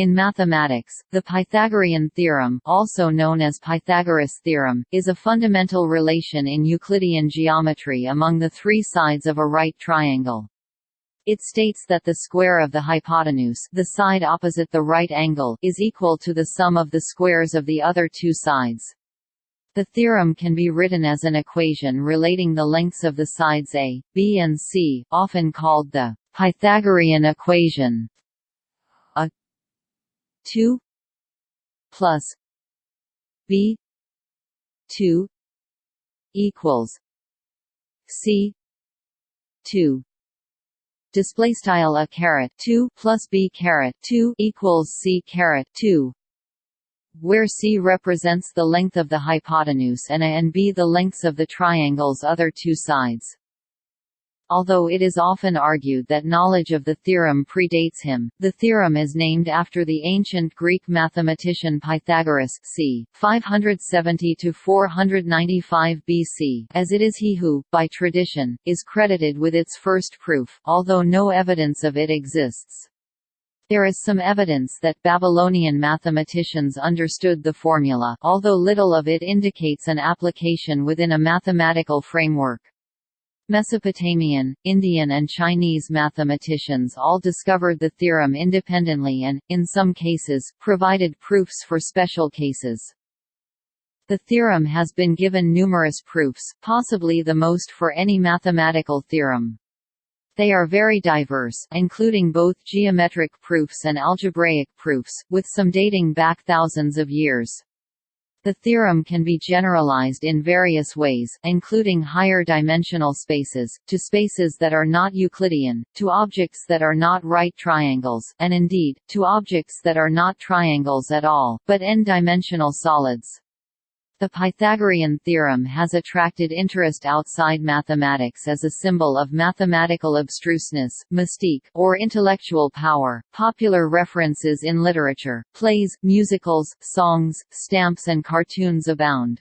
In mathematics, the Pythagorean theorem also known as Pythagoras theorem, is a fundamental relation in Euclidean geometry among the three sides of a right triangle. It states that the square of the hypotenuse the side opposite the right angle is equal to the sum of the squares of the other two sides. The theorem can be written as an equation relating the lengths of the sides a, b and c, often called the Pythagorean equation. A 2 plus b 2 equals c 2 display style a caret 2 plus b caret 2 equals c caret 2 where C represents the length of the hypotenuse and A and B the lengths of the triangle's other two sides. Although it is often argued that knowledge of the theorem predates him, the theorem is named after the ancient Greek mathematician Pythagoras c. 570–495 BC, as it is he who, by tradition, is credited with its first proof, although no evidence of it exists. There is some evidence that Babylonian mathematicians understood the formula although little of it indicates an application within a mathematical framework. Mesopotamian, Indian and Chinese mathematicians all discovered the theorem independently and, in some cases, provided proofs for special cases. The theorem has been given numerous proofs, possibly the most for any mathematical theorem. They are very diverse, including both geometric proofs and algebraic proofs, with some dating back thousands of years. The theorem can be generalized in various ways, including higher dimensional spaces, to spaces that are not Euclidean, to objects that are not right triangles, and indeed, to objects that are not triangles at all, but n-dimensional solids. The Pythagorean theorem has attracted interest outside mathematics as a symbol of mathematical abstruseness, mystique, or intellectual power. Popular references in literature, plays, musicals, songs, stamps, and cartoons abound.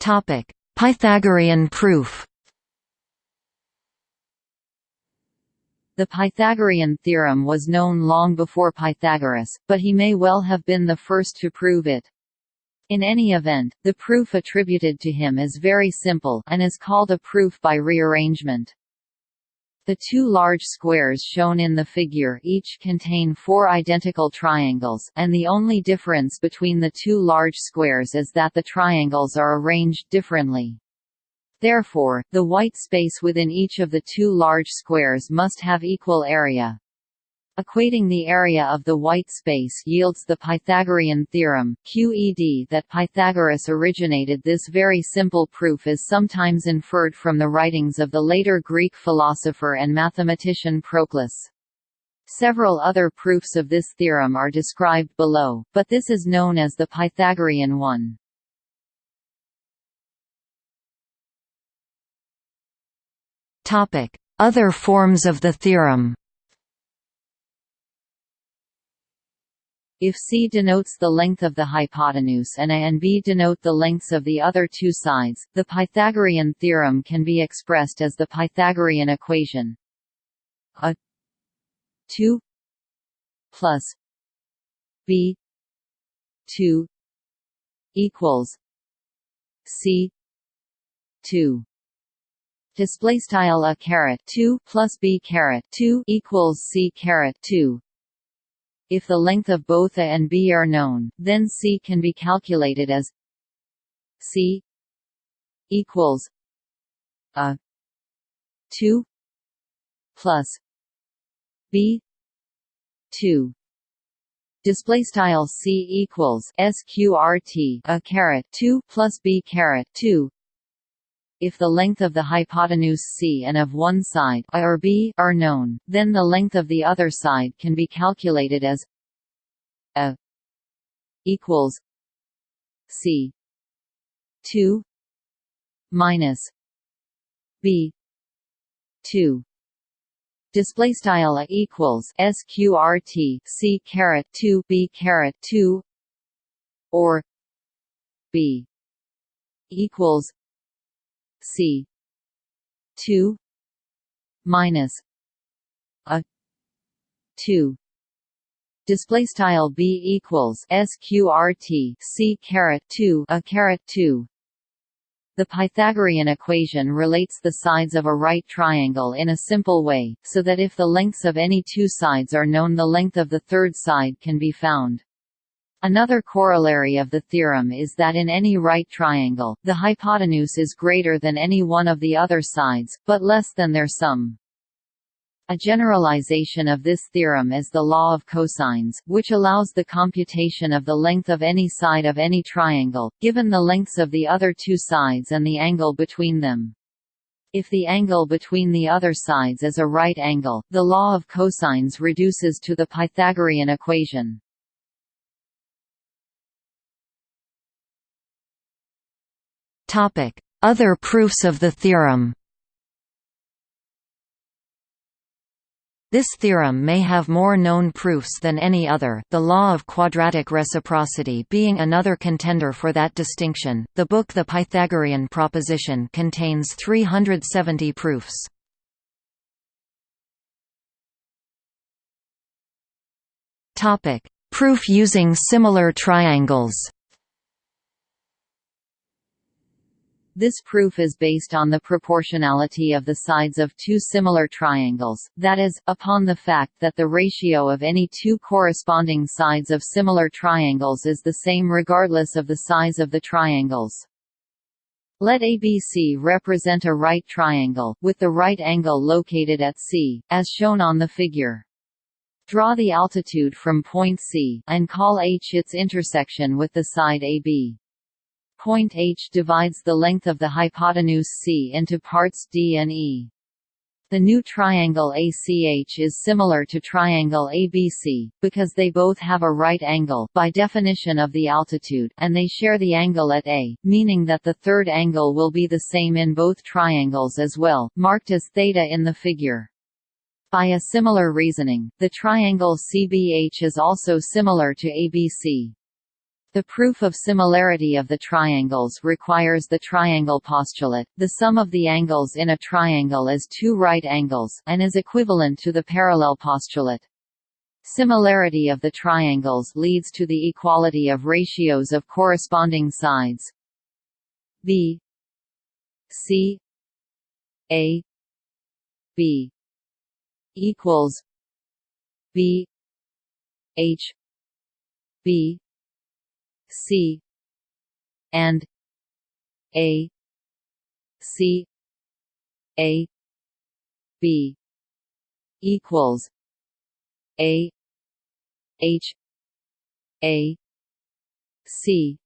Topic: Pythagorean proof. The Pythagorean theorem was known long before Pythagoras, but he may well have been the first to prove it. In any event, the proof attributed to him is very simple, and is called a proof by rearrangement. The two large squares shown in the figure each contain four identical triangles, and the only difference between the two large squares is that the triangles are arranged differently. Therefore, the white space within each of the two large squares must have equal area. Equating the area of the white space yields the Pythagorean theorem, QED that Pythagoras originated this very simple proof is sometimes inferred from the writings of the later Greek philosopher and mathematician Proclus. Several other proofs of this theorem are described below, but this is known as the Pythagorean one. Other forms of the theorem. If C denotes the length of the hypotenuse and A and B denote the lengths of the other two sides, the Pythagorean theorem can be expressed as the Pythagorean equation. A 2 plus B 2 equals C 2 display style a caret 2 plus b caret 2 equals c caret 2 if the length of both a and b are known then c can be calculated as c equals a 2 plus b 2 display style c equals sqrt a caret 2 plus b caret 2 if the length of the hypotenuse c and of one side a or b are known, then the length of the other side can be calculated as a equals c 2 minus b 2 display style a equals sqrt c caret 2 b caret 2 or b equals C. two minus a 2 display style b equals sqrt c caret 2 a caret 2 the Pythagorean equation relates the sides of a right triangle in a simple way, so that if the lengths of any two sides are known the length of the third side can be found. Another corollary of the theorem is that in any right triangle, the hypotenuse is greater than any one of the other sides, but less than their sum. A generalization of this theorem is the law of cosines, which allows the computation of the length of any side of any triangle, given the lengths of the other two sides and the angle between them. If the angle between the other sides is a right angle, the law of cosines reduces to the Pythagorean equation. Other proofs of the theorem This theorem may have more known proofs than any other, the law of quadratic reciprocity being another contender for that distinction. The book The Pythagorean Proposition contains 370 proofs. Topic: Proof using similar triangles. This proof is based on the proportionality of the sides of two similar triangles, that is, upon the fact that the ratio of any two corresponding sides of similar triangles is the same regardless of the size of the triangles. Let ABC represent a right triangle, with the right angle located at C, as shown on the figure. Draw the altitude from point C, and call H its intersection with the side AB. Point H divides the length of the hypotenuse C into parts D and E. The new triangle ACH is similar to triangle ABC, because they both have a right angle by definition of the altitude and they share the angle at A, meaning that the third angle will be the same in both triangles as well, marked as theta in the figure. By a similar reasoning, the triangle CBH is also similar to ABC. The proof of similarity of the triangles requires the triangle postulate. The sum of the angles in a triangle is two right angles, and is equivalent to the parallel postulate. Similarity of the triangles leads to the equality of ratios of corresponding sides. B C A B equals B H B C. And A. C. A. B. equals A. H. A. C.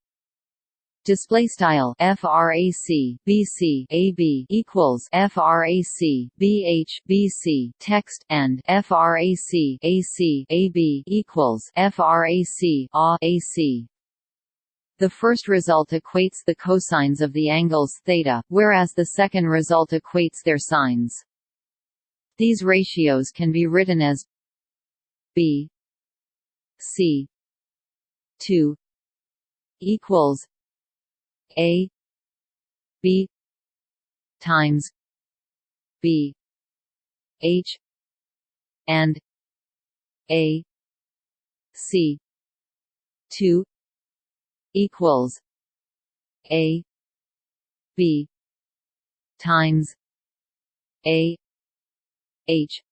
Display style frac bc ab equals frac bh bc text and frac ac ab equals frac a ac the first result equates the cosines of the angles theta, whereas the second result equates their sines. These ratios can be written as b c 2 equals a b times b h and a c 2 equals a b times a h.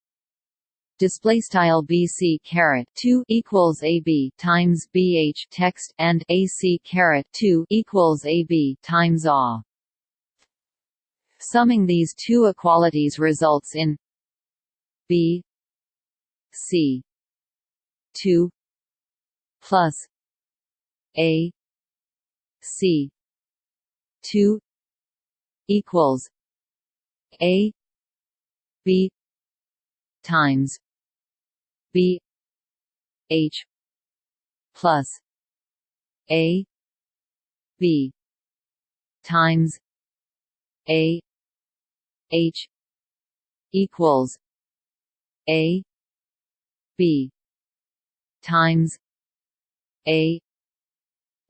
Display style bc caret 2 equals ab times bh text and ac caret 2 equals ab times a. Summing these two equalities results in b c 2 plus a C. two equals A B times B H plus A B times A H equals A B times A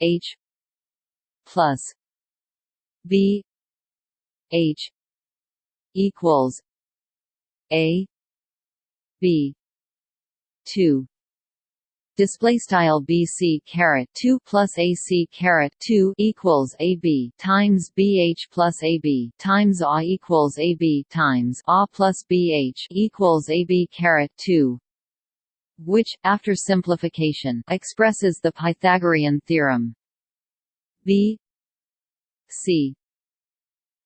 H plus B H equals A B two. Display style BC caret 2 plus AC caret 2 equals AB times BH plus AB times A equals AB times A plus BH equals AB caret 2 which after simplification expresses the Pythagorean theorem. B C.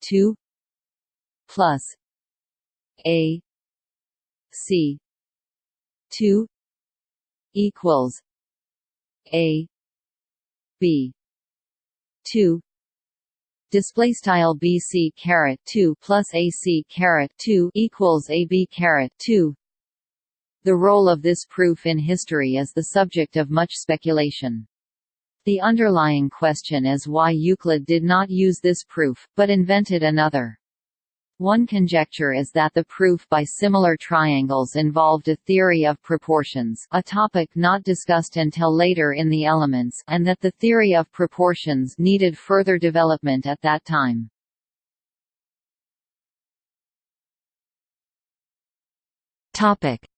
2 plus A. C. 2 equals a. B. 2 display style bc caret 2 plus ac caret 2 equals ab caret 2 the role of this proof in history is the subject of much speculation the underlying question is why Euclid did not use this proof, but invented another. One conjecture is that the proof by similar triangles involved a theory of proportions a topic not discussed until later in the Elements and that the theory of proportions needed further development at that time.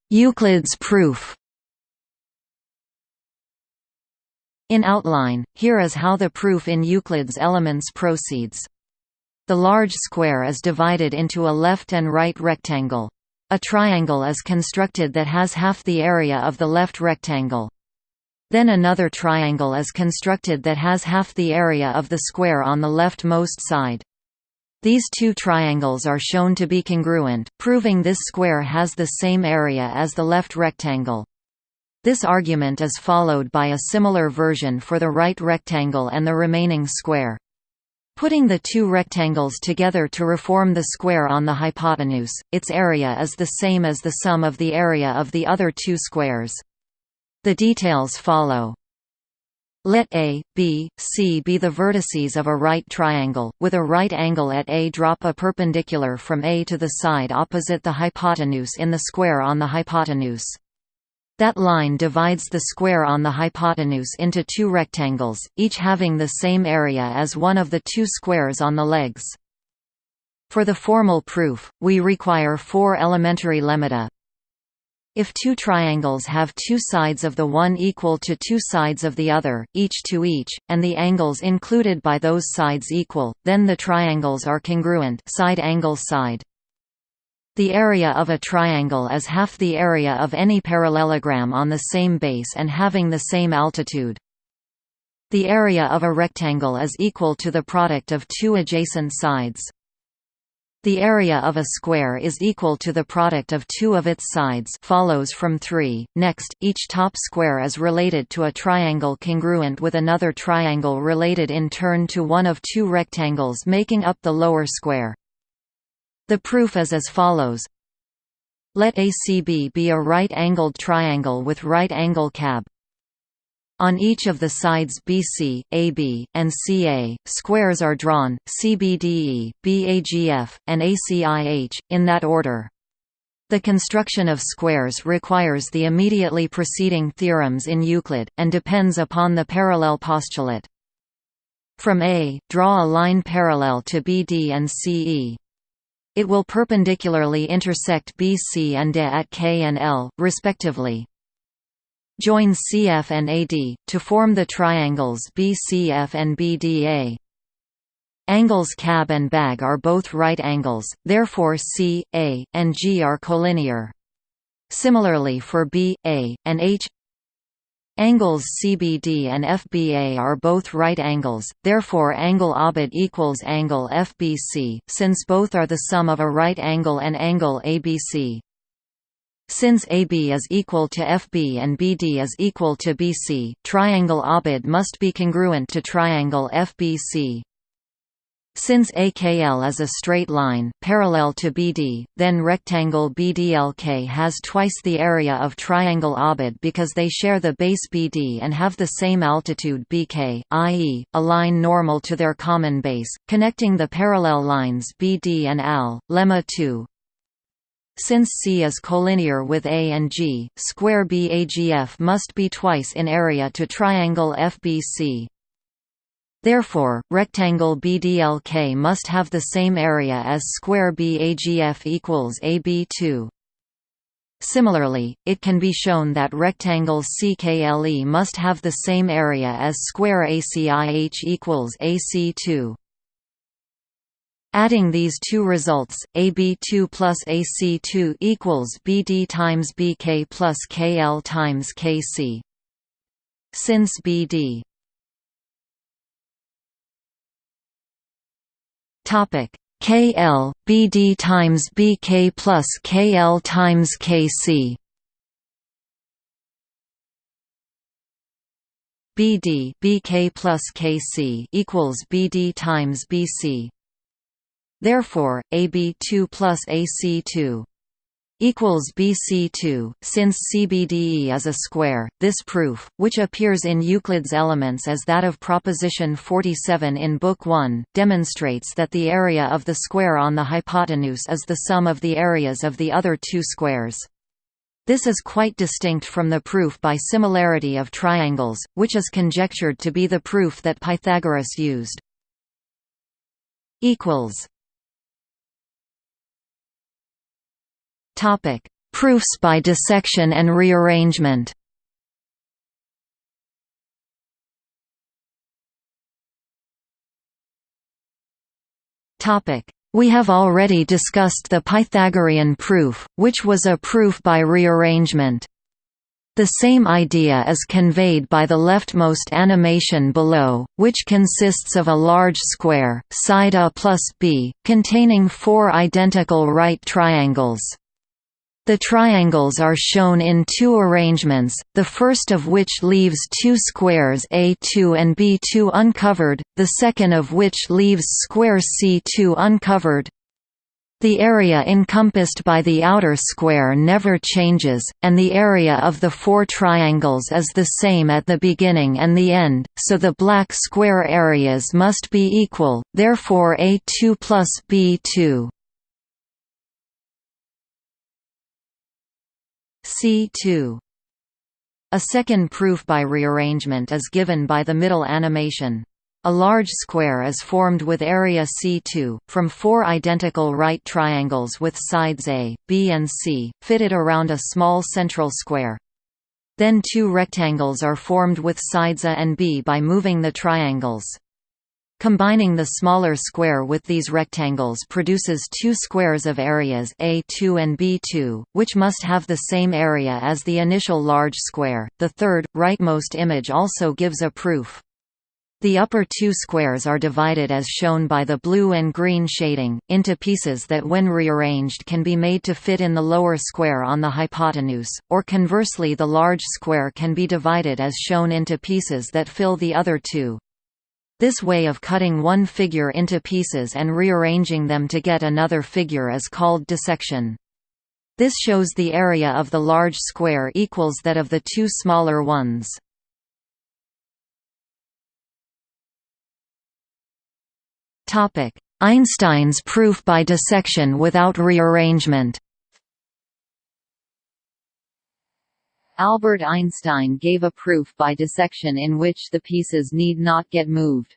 Euclid's proof In outline, here is how the proof in Euclid's Elements proceeds. The large square is divided into a left and right rectangle. A triangle is constructed that has half the area of the left rectangle. Then another triangle is constructed that has half the area of the square on the leftmost side. These two triangles are shown to be congruent, proving this square has the same area as the left rectangle. This argument is followed by a similar version for the right rectangle and the remaining square. Putting the two rectangles together to reform the square on the hypotenuse, its area is the same as the sum of the area of the other two squares. The details follow. Let A, B, C be the vertices of a right triangle, with a right angle at A drop a perpendicular from A to the side opposite the hypotenuse in the square on the hypotenuse. That line divides the square on the hypotenuse into two rectangles, each having the same area as one of the two squares on the legs. For the formal proof, we require four elementary lemmata. If two triangles have two sides of the one equal to two sides of the other, each to each, and the angles included by those sides equal, then the triangles are congruent side angle side. The area of a triangle is half the area of any parallelogram on the same base and having the same altitude. The area of a rectangle is equal to the product of two adjacent sides. The area of a square is equal to the product of two of its sides follows from 3. Next, each top square is related to a triangle congruent with another triangle related in turn to one of two rectangles making up the lower square. The proof is as follows. Let ACB be a right-angled triangle with right angle cab. On each of the sides BC, AB, and CA, squares are drawn, CBDE, BAGF, and ACIH, in that order. The construction of squares requires the immediately preceding theorems in Euclid, and depends upon the parallel postulate. From A, draw a line parallel to BD and CE. It will perpendicularly intersect BC and DE at K and L, respectively. Join CF and AD, to form the triangles BCF and BDA. Angles CAB and BAG are both right angles, therefore C, A, and G are collinear. Similarly for B, A, and H Angles CBD and FBA are both right angles, therefore angle ABID equals angle FBC, since both are the sum of a right angle and angle ABC. Since AB is equal to FB and BD is equal to BC, triangle ABID must be congruent to triangle FBC. Since AKL is a straight line, parallel to BD, then rectangle BDLK has twice the area of triangle ABID because they share the base BD and have the same altitude BK, i.e., a line normal to their common base, connecting the parallel lines BD and AL. Lemma 2 since C is collinear with A and G, square BAGF must be twice in area to triangle FBC. Therefore, rectangle BDLK must have the same area as square BAGF equals AB2. Similarly, it can be shown that rectangle CKLE must have the same area as square ACIH equals AC2. Adding these two results, AB2 plus AC2 equals BD times BK plus KL times KC. Since BD topic. KL BD times BK plus KL times KC BD BK plus KC equals BD times BC Therefore, AB2 plus AC2 equals BC2, since CBDE is a square. This proof, which appears in Euclid's Elements as that of proposition 47 in Book 1, demonstrates that the area of the square on the hypotenuse is the sum of the areas of the other two squares. This is quite distinct from the proof by similarity of triangles, which is conjectured to be the proof that Pythagoras used. equals Topic: Proofs by dissection and rearrangement. Topic: We have already discussed the Pythagorean proof, which was a proof by rearrangement. The same idea is conveyed by the leftmost animation below, which consists of a large square, side A plus B, containing four identical right triangles. The triangles are shown in two arrangements, the first of which leaves two squares A2 and B2 uncovered, the second of which leaves square C2 uncovered. The area encompassed by the outer square never changes, and the area of the four triangles is the same at the beginning and the end, so the black square areas must be equal, therefore A2 plus B2. C2. A second proof by rearrangement is given by the middle animation. A large square is formed with area C2, from four identical right triangles with sides A, B and C, fitted around a small central square. Then two rectangles are formed with sides A and B by moving the triangles. Combining the smaller square with these rectangles produces two squares of areas A2 and B2, which must have the same area as the initial large square. The third, rightmost image also gives a proof. The upper two squares are divided as shown by the blue and green shading, into pieces that when rearranged can be made to fit in the lower square on the hypotenuse, or conversely the large square can be divided as shown into pieces that fill the other two. This way of cutting one figure into pieces and rearranging them to get another figure is called dissection. This shows the area of the large square equals that of the two smaller ones. Einstein's proof by dissection without rearrangement Albert Einstein gave a proof by dissection in which the pieces need not get moved.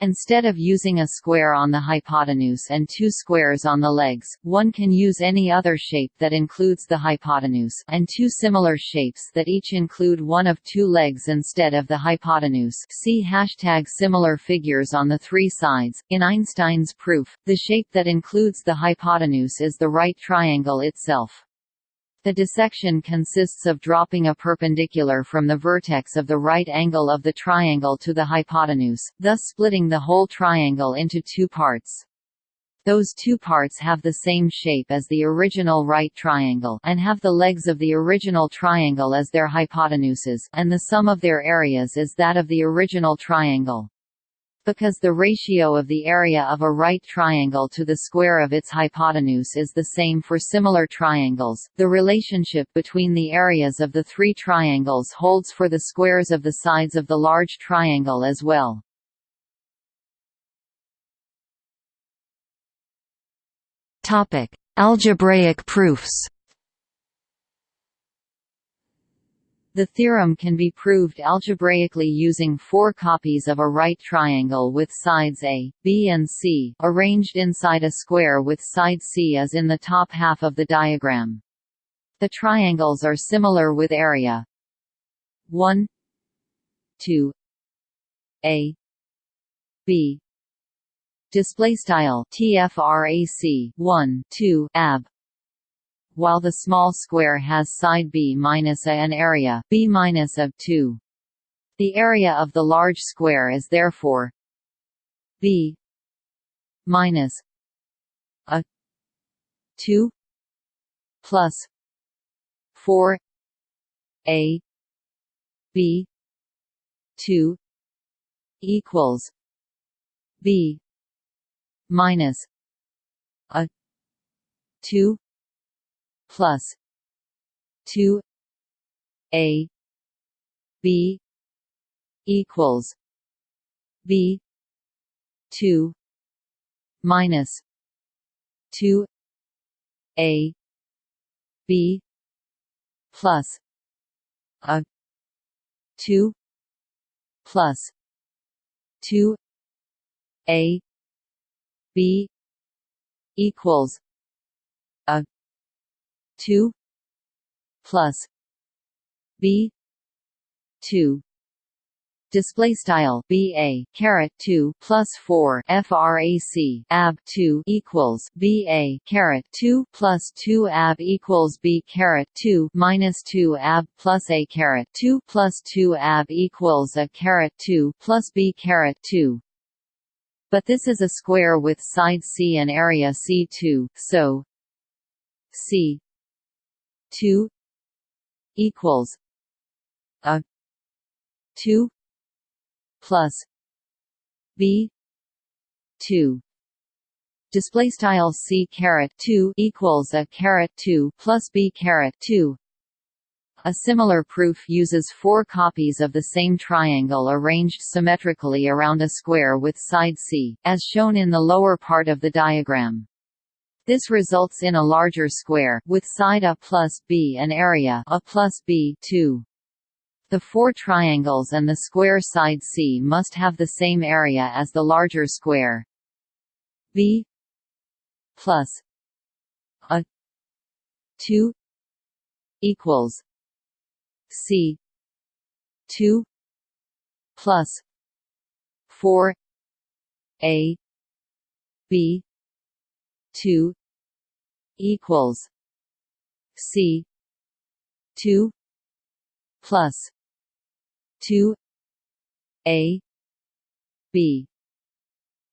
Instead of using a square on the hypotenuse and two squares on the legs, one can use any other shape that includes the hypotenuse, and two similar shapes that each include one of two legs instead of the hypotenuse see hashtag similar figures on the three sides. In Einstein's proof, the shape that includes the hypotenuse is the right triangle itself. The dissection consists of dropping a perpendicular from the vertex of the right angle of the triangle to the hypotenuse, thus splitting the whole triangle into two parts. Those two parts have the same shape as the original right triangle and have the legs of the original triangle as their hypotenuses, and the sum of their areas is that of the original triangle. Because the ratio of the area of a right triangle to the square of its hypotenuse is the same for similar triangles, the relationship between the areas of the three triangles holds for the squares of the sides of the large triangle as well. Algebraic proofs The theorem can be proved algebraically using four copies of a right triangle with sides A, B and C, arranged inside a square with side C as in the top half of the diagram. The triangles are similar with area 1 2 a b display style tfrac 1 2 ab while the small square has side b minus a and area b minus of 2 the area of the large square is therefore b minus a 2 plus 4 a b 2 equals b minus a 2 plus 2 a b equals b 2 minus 2 a b plus a 2 plus 2 a b equals 2 plus b 2 display style ba caret 2 plus 4 frac ab 2 equals ba caret 2 plus 2 ab equals b caret 2 minus 2 ab plus a caret 2 plus 2 ab equals a caret 2 plus b caret 2 but this is a square with side c and area c2 so c 2 equals a 2 plus b 2 display style c caret 2 equals a caret 2 plus b caret 2 a similar proof uses four copies of the same triangle arranged symmetrically around a square with side c, as shown in the lower part of the diagram. This results in a larger square, with side a plus b and area a plus b 2. The four triangles and the square side C must have the same area as the larger square. B plus a 2 equals C 2 plus 4 A B 2 equals C 2 plus 2 a b.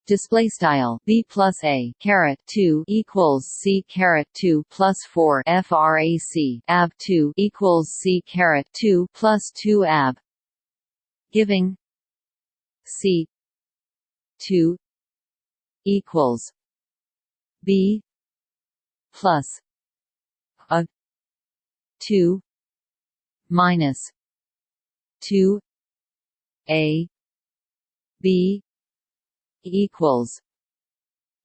Display style b plus a caret 2 equals c caret 2 plus 4 frac ab 2 equals c caret 2 plus 2 ab. Giving c 2 equals b plus a 2 minus 2 a b equals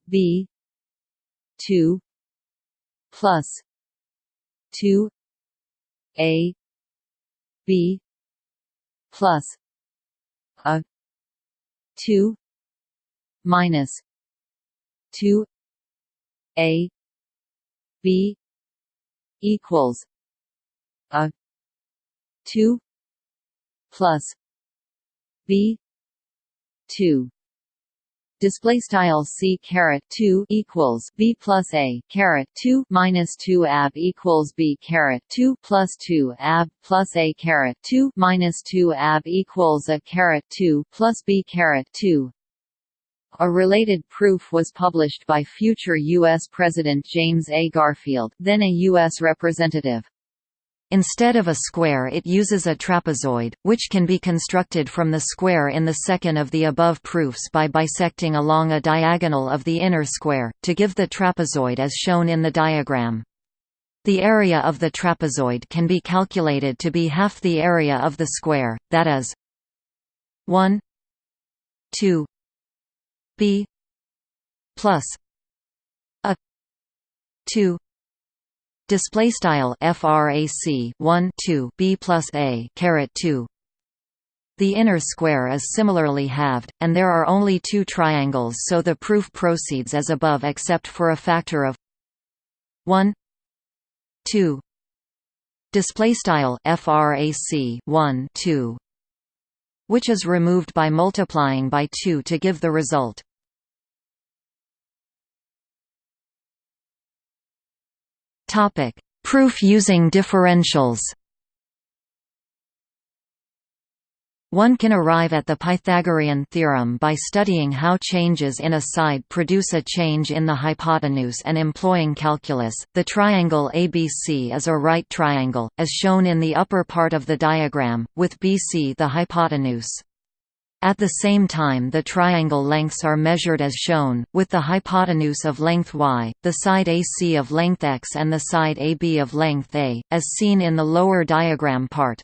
b 2 plus 2 a b plus a 2 minus 2 a b equals a 2 plus b 2 display style c caret 2 equals b plus a caret 2 minus 2 ab equals b caret 2 plus 2 ab plus a caret 2 minus 2 ab equals a caret 2 plus b caret 2 a related proof was published by future U.S. President James A. Garfield, then a U.S. representative. Instead of a square it uses a trapezoid, which can be constructed from the square in the second of the above proofs by bisecting along a diagonal of the inner square, to give the trapezoid as shown in the diagram. The area of the trapezoid can be calculated to be half the area of the square, that is 1 2 b plus a 2 display style frac 1 2 b plus a caret 2 the inner square is similarly halved, and there are only two triangles so the proof proceeds as above except for a factor of 1 2 display style frac 1 2 which is removed by multiplying by 2 to give the result. Proof using differentials One can arrive at the Pythagorean theorem by studying how changes in a side produce a change in the hypotenuse and employing calculus. The triangle ABC is a right triangle, as shown in the upper part of the diagram, with BC the hypotenuse. At the same time the triangle lengths are measured as shown, with the hypotenuse of length y, the side AC of length x and the side AB of length a, as seen in the lower diagram part.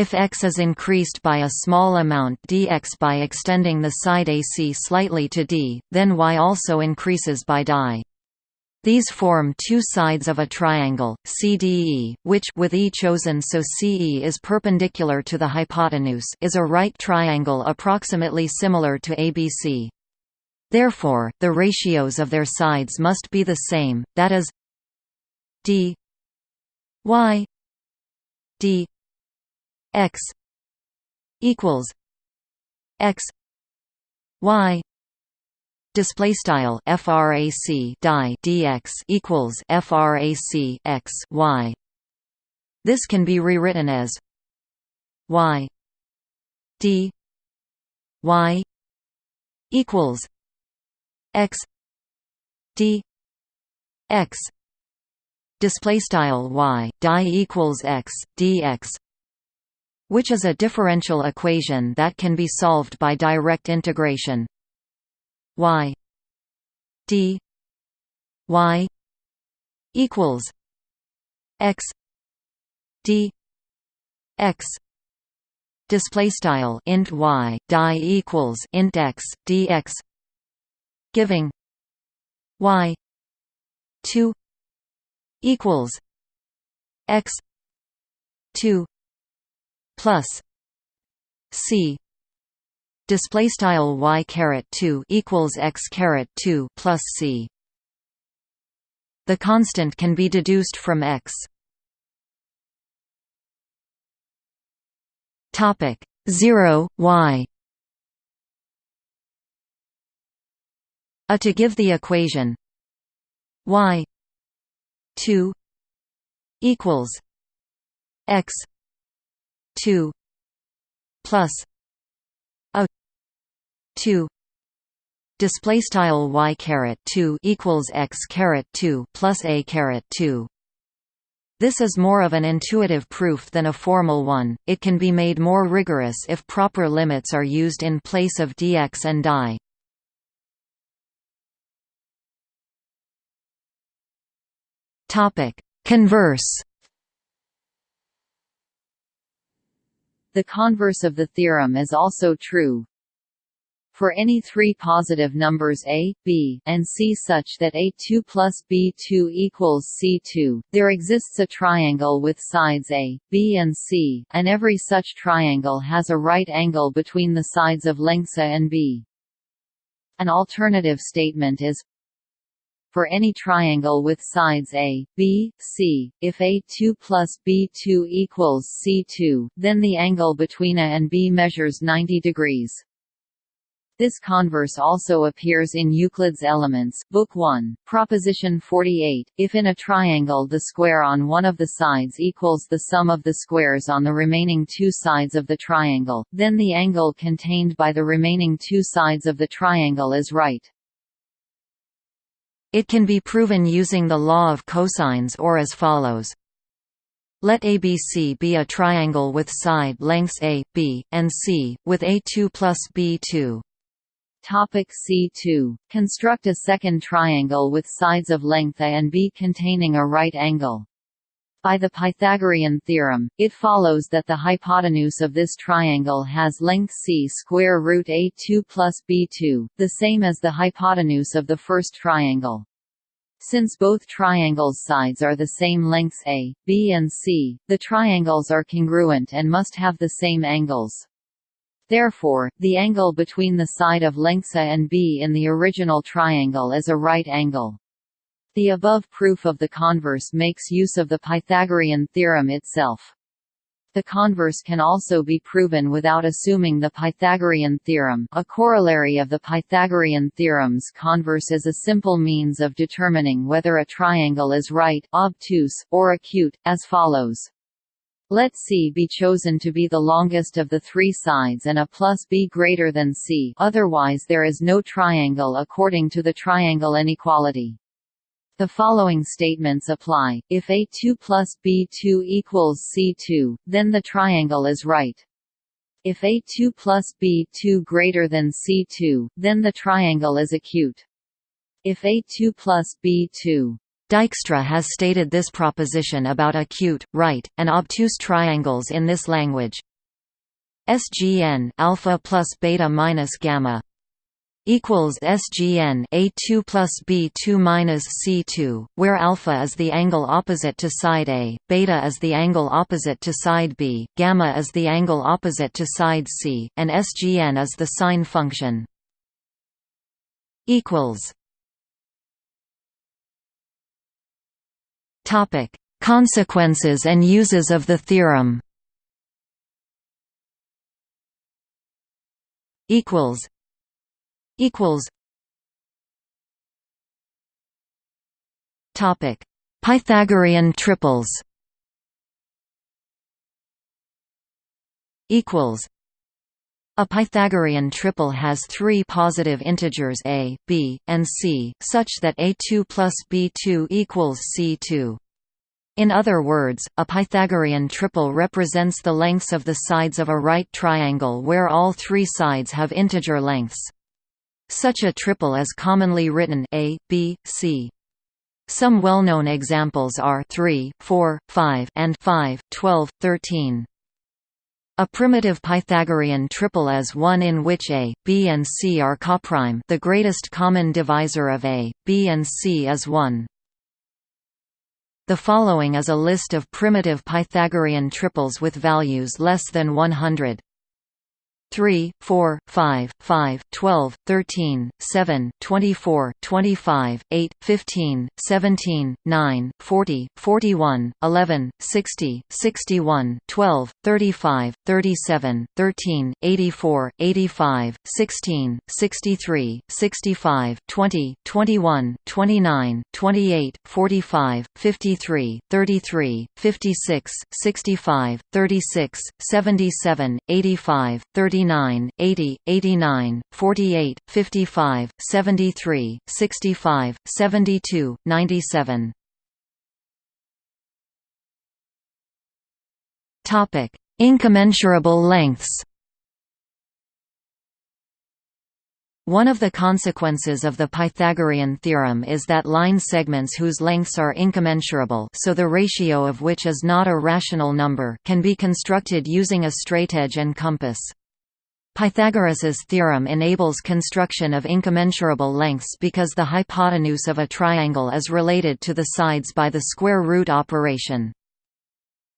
If x is increased by a small amount dx by extending the side AC slightly to d, then y also increases by di. These form two sides of a triangle, CDE, which with E chosen so CE is perpendicular to the hypotenuse is a right triangle approximately similar to ABC. Therefore, the ratios of their sides must be the same, that is d y d x equals x y display style frac die dx equals frac x y. This can be rewritten as y d y equals x d x. Display style y die equals x dx which is a differential equation that can be solved by direct integration. Y d y equals x d x display style int y die equals int x dx giving y 2 equals x 2 plus c display style y caret 2 equals x caret 2 plus c. The constant can be deduced from x. Topic 0 y. A to give the equation y 2 equals x 2 plus a 2 display style y caret 2 equals x caret 2 plus a caret 2 this is more of an intuitive proof than a formal one, it can be made more rigorous if proper limits are used in place of dx and di. Converse The converse of the theorem is also true. For any three positive numbers a, b, and c such that a2 plus b2 equals c2, there exists a triangle with sides a, b and c, and every such triangle has a right angle between the sides of lengths a and b. An alternative statement is for any triangle with sides A, B, C, if A2 plus B2 equals C2, then the angle between A and B measures 90 degrees. This converse also appears in Euclid's Elements, Book 1, Proposition 48. If in a triangle the square on one of the sides equals the sum of the squares on the remaining two sides of the triangle, then the angle contained by the remaining two sides of the triangle is right. It can be proven using the law of cosines or as follows. Let ABC be a triangle with side lengths A, B, and C, with A2 plus B2. Topic C2. Construct a second triangle with sides of length A and B containing a right angle. By the Pythagorean theorem, it follows that the hypotenuse of this triangle has length c square root a2 plus b2, the same as the hypotenuse of the first triangle. Since both triangles' sides are the same lengths a, b and c, the triangles are congruent and must have the same angles. Therefore, the angle between the side of lengths a and b in the original triangle is a right angle. The above proof of the converse makes use of the Pythagorean theorem itself. The converse can also be proven without assuming the Pythagorean theorem a corollary of the Pythagorean theorem's converse is a simple means of determining whether a triangle is right obtuse, or acute, as follows. Let C be chosen to be the longest of the three sides and a plus b greater than C otherwise there is no triangle according to the triangle inequality. The following statements apply, if A2 plus B2 equals C2, then the triangle is right. If A2 plus B2 greater than C2, then the triangle is acute. If A2 plus B2 Dijkstra has stated this proposition about acute, right, and obtuse triangles in this language. SGN alpha plus beta minus gamma equals SGN A2 plus B2 minus C2, where alpha is the angle opposite to side A, beta is the angle opposite to side B, gamma is the angle opposite to side C, and SGN is the sign function. Equals. Topic: Consequences and uses of the theorem. Equals equals Topic Pythagorean triples equals a Pythagorean triple has three positive integers a, b, and c, such that a2 plus b2 equals c2. In other words, a Pythagorean triple represents the lengths of the sides of a right triangle where all three sides have integer lengths. Such a triple is commonly written A, B, C. Some well-known examples are 3, 4, 5 and 5, 12, 13. A primitive Pythagorean triple is one in which A, B and C are coprime the greatest common divisor of A, B and C is 1. The following is a list of primitive Pythagorean triples with values less than 100. 3, 4, 5, 5, 12, 13, 7, 24, 25, 8, 15, 17, 9, 40, 41, 11, 60, 61, 12, 35, 37, 13, 84, 85, 16, 63, 65, 20, 21, 29, 28, 45, 53, 33, 56, 65, 36, 77, 85, 39, 79, 80, 89, 48, 55, 73, 65, 72, 97. Topic: Incommensurable lengths. One of the consequences of the Pythagorean theorem is that line segments whose lengths are incommensurable so the ratio of which is not a rational number can be constructed using a straightedge and compass. Pythagoras's theorem enables construction of incommensurable lengths because the hypotenuse of a triangle is related to the sides by the square root operation.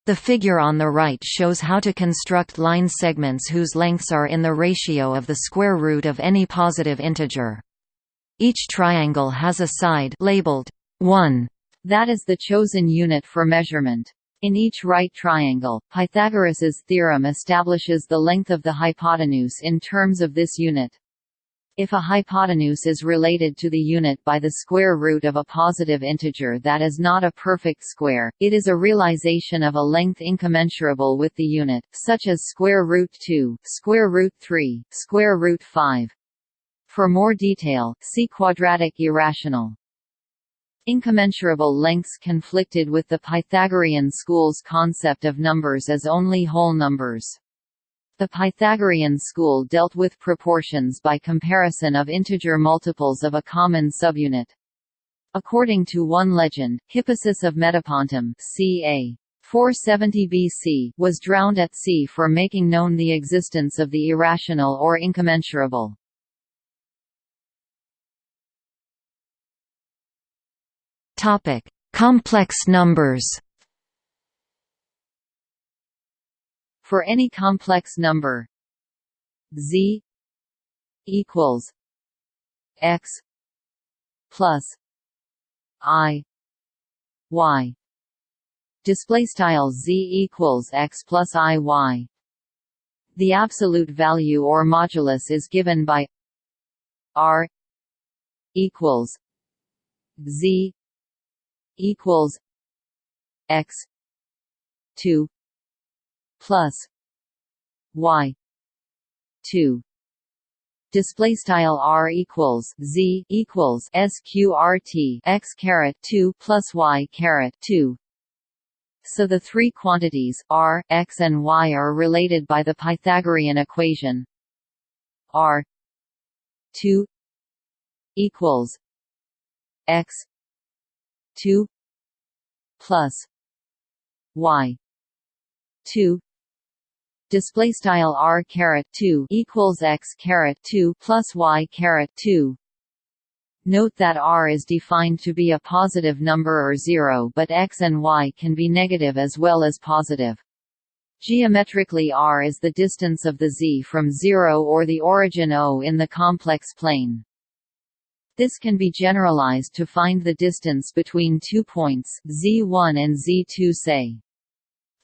The figure on the right shows how to construct line segments whose lengths are in the ratio of the square root of any positive integer. Each triangle has a side labeled 1 that is the chosen unit for measurement. In each right triangle, Pythagoras's theorem establishes the length of the hypotenuse in terms of this unit. If a hypotenuse is related to the unit by the square root of a positive integer that is not a perfect square, it is a realization of a length incommensurable with the unit, such as square root 2, square root 3, square root 5. For more detail, see quadratic irrational. Incommensurable lengths conflicted with the Pythagorean school's concept of numbers as only whole numbers. The Pythagorean school dealt with proportions by comparison of integer multiples of a common subunit. According to one legend, Hippasus of Metapontum ca. 470 BC was drowned at sea for making known the existence of the irrational or incommensurable. Topic: Complex numbers. For any complex number z equals x plus i y. Display style z equals x plus i y. The absolute value or modulus is given by r equals z equals x 2 plus y 2 display style r equals z equals sqrt x caret 2 plus y caret 2 so the three quantities r, x and y are related by the Pythagorean equation. r 2 equals x 2 plus y 2 display style r caret 2 equals x caret 2 plus y caret 2 Note that r is defined to be a positive number or zero but x and y can be negative as well as positive. Geometrically r is the distance of the z from 0 or the origin O in the complex plane. This can be generalized to find the distance between two points z1 and z2 say.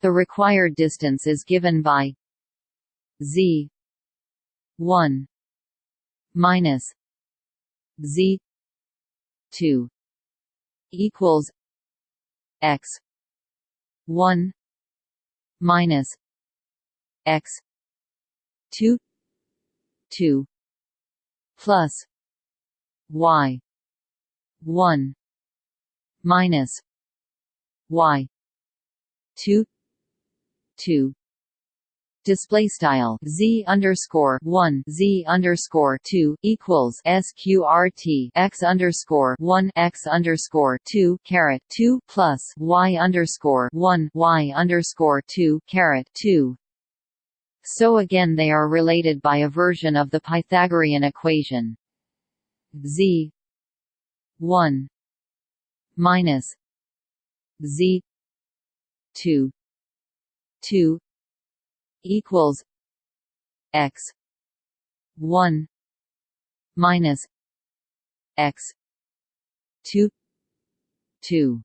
The required distance is given by z 1 minus z 2 equals x 1 minus x 2 2 plus y. 1 minus y. 2 2 display style z underscore one z underscore two equals sqrt x underscore one x underscore two caret two plus y underscore one y underscore two caret two. So again, they are related by a version of the Pythagorean equation z. one. Minus z. two. two equals x. 1 minus x. 2 2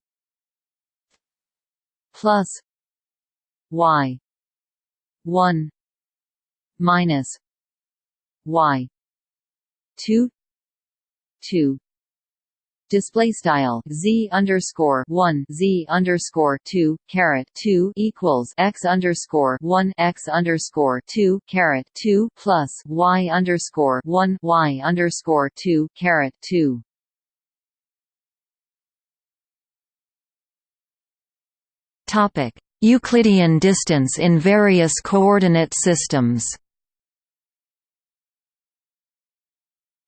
plus y. 1 minus y. 2 2 display style z underscore one z underscore two caret two equals x underscore one x underscore two caret two plus y underscore one y underscore two caret two. Topic: Euclidean distance in various coordinate systems.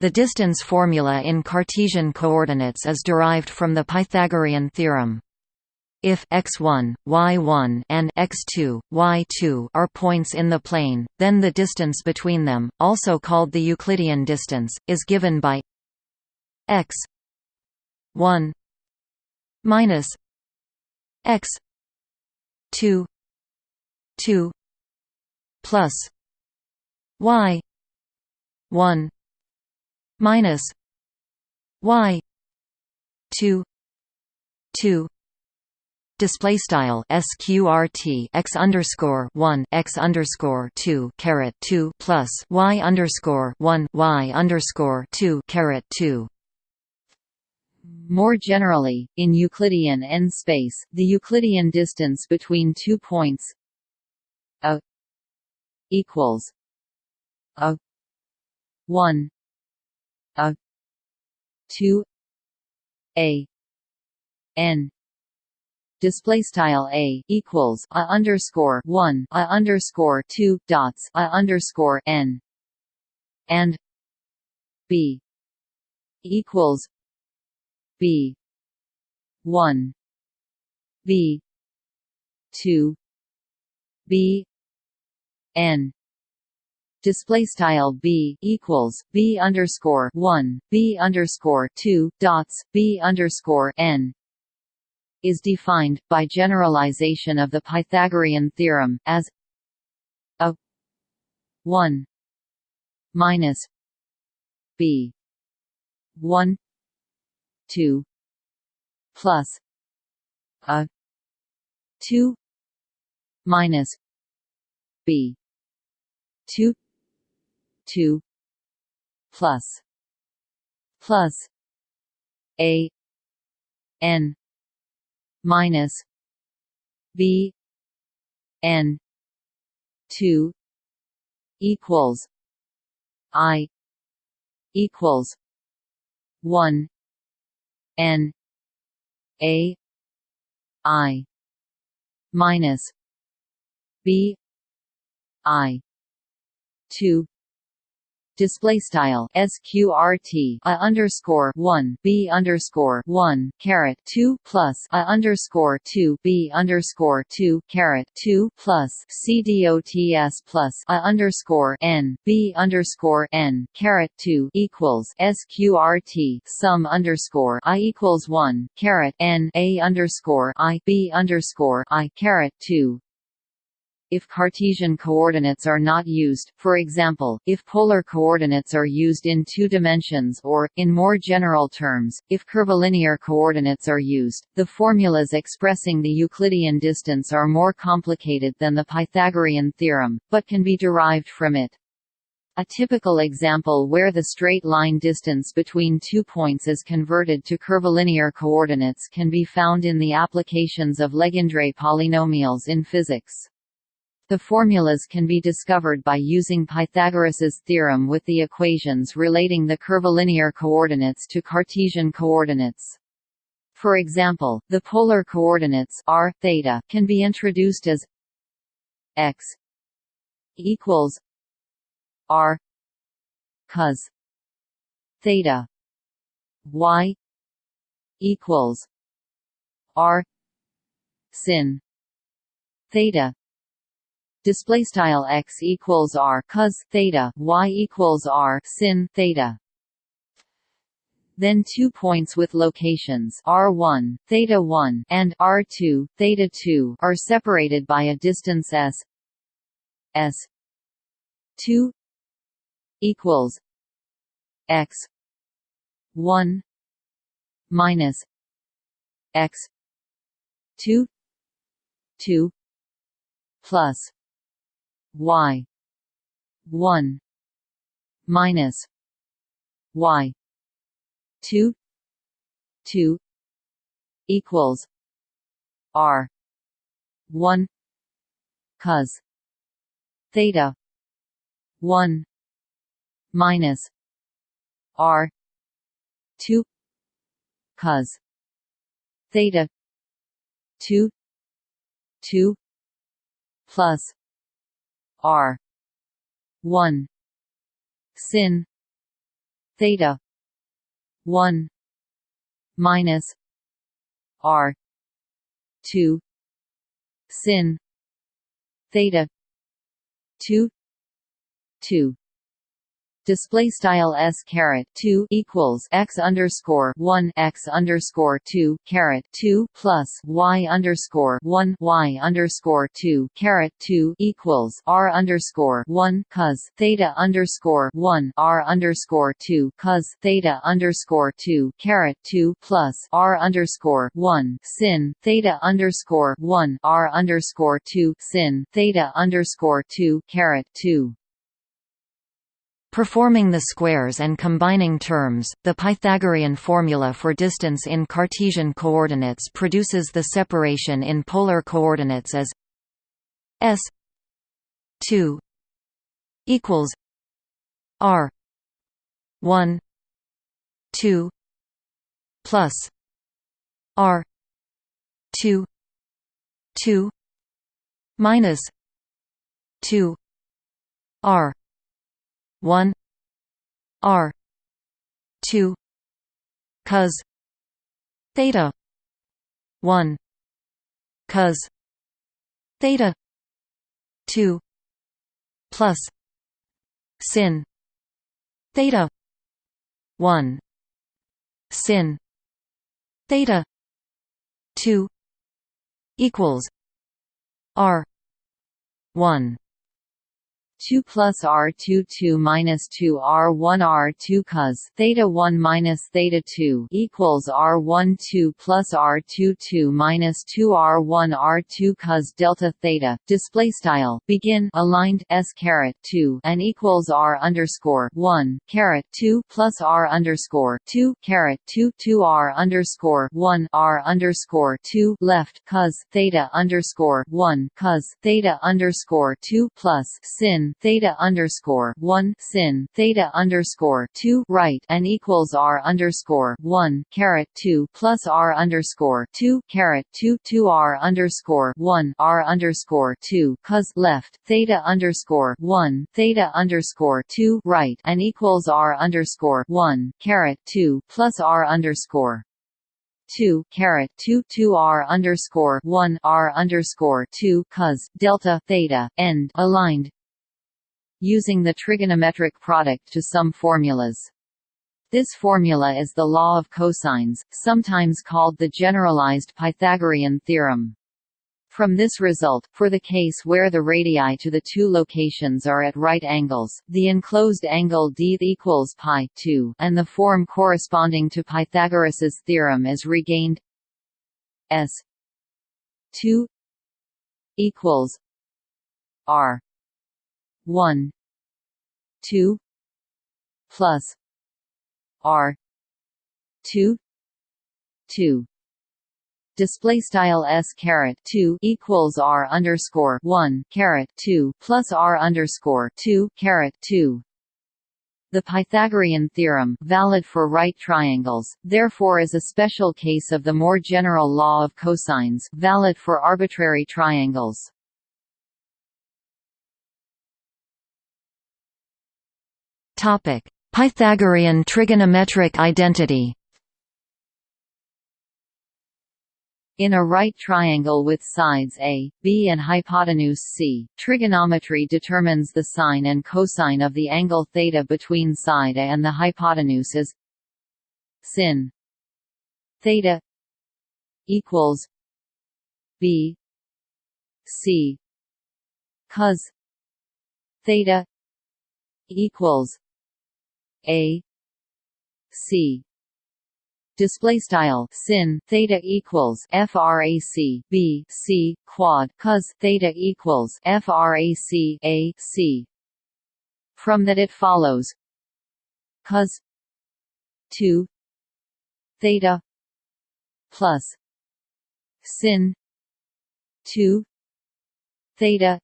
The distance formula in Cartesian coordinates is derived from the Pythagorean theorem. If x1, y1 and x2, y2 are points in the plane, then the distance between them, also called the Euclidean distance, is given by x 1 minus x 2 2 plus y 1 minus y 2 2 display style sqrt x underscore 1 x underscore 2 caret 2 plus y underscore 1 y underscore 2 caret 2 more generally, in Euclidean n-space, the Euclidean distance between two points a equals a 1 a. 2 a. N. Display style a equals a underscore 1 a underscore 2 dots a underscore n. And b equals b 1 b 2 b n display style b equals b underscore one b underscore two dots b underscore n is defined by generalization of the Pythagorean theorem as a one minus b one two plus a 2 minus b 2 2 plus plus a n minus b n 2 equals i equals 1 n a i minus b i 2 display style sqrt a underscore one b underscore one caret two plus a underscore two b underscore two caret two plus c dots plus a underscore n b underscore n caret two equals sqrt sum underscore i equals one caret n a underscore i b underscore i caret two if Cartesian coordinates are not used, for example, if polar coordinates are used in two dimensions or, in more general terms, if curvilinear coordinates are used, the formulas expressing the Euclidean distance are more complicated than the Pythagorean theorem, but can be derived from it. A typical example where the straight line distance between two points is converted to curvilinear coordinates can be found in the applications of Legendre polynomials in physics. The formulas can be discovered by using Pythagoras's theorem with the equations relating the curvilinear coordinates to Cartesian coordinates. For example, the polar coordinates r theta can be introduced as x equals r cos theta y equals r sin theta display style x equals r cos theta y equals r sin theta. Then two points with locations r1 theta 1 and r2 theta 2 are separated by a distance s s 2 equals x 1 minus x 2 2 plus y. 1 minus y. 2 2 equals r. 1 cos theta 1 minus r. 2 cos theta 2 2 plus R. one. Sin. Theta. one. Minus R. two. Sin. Theta. two. Two display style s caret 2 equals x underscore 1 x underscore 2 caret 2 plus y underscore 1 y underscore 2 caret 2 equals r underscore 1 cos theta underscore 1 r underscore 2 cos theta underscore 2 caret 2 plus r underscore 1 sin theta underscore 1 r underscore 2 sin theta underscore 2 caret 2 Performing the squares and combining terms, the Pythagorean formula for distance in Cartesian coordinates produces the separation in polar coordinates as s 2 equals r 1 2 plus r 2 2 minus 2 r 1 r 2 cos theta 1 cos theta 2 plus sin theta 1 sin theta 2 equals r 1 2 plus r 2 2 minus 2 r 1 r 2 cos theta 1 minus theta 2 equals r 1 2 plus r 2 2 minus 2 r 1 r 2 cos delta theta. Display style. Begin. Aligned. S caret 2 and equals r underscore 1 caret 2 plus r underscore 2 caret 2 2 r underscore 1 r underscore 2 left cos theta underscore 1 cos theta underscore 2 plus sin theta underscore 1 sin theta underscore 2 right and equals r underscore 1 caret 2 plus r underscore 2 caret 2 2 r underscore 1 r underscore 2 cos left theta underscore 1 theta underscore 2 right and equals r underscore 1 caret 2 plus r underscore 2 caret 2 2 r underscore 1 r underscore 2 cos delta theta end aligned using the trigonometric product to sum formulas. This formula is the law of cosines, sometimes called the generalized Pythagorean theorem. From this result, for the case where the radii to the two locations are at right angles, the enclosed angle d equals pi 2, and the form corresponding to Pythagoras's theorem is regained s 2 equals r 1 2 plus r 2 2 display style s caret 2 equals r underscore 1 caret 2 plus r underscore 2 caret 2 the Pythagorean theorem valid for right triangles, therefore is a special case of the more general law of cosines valid for arbitrary triangles. Topic: Pythagorean trigonometric identity. In a right triangle with sides A, B and hypotenuse C, trigonometry determines the sine and cosine of the angle theta between side A and the hypotenuse as sin theta equals B C cos theta equals A. C. Display style sin theta equals frac b c quad cos theta equals frac a c from that it follows cos 2 theta plus sin 2 theta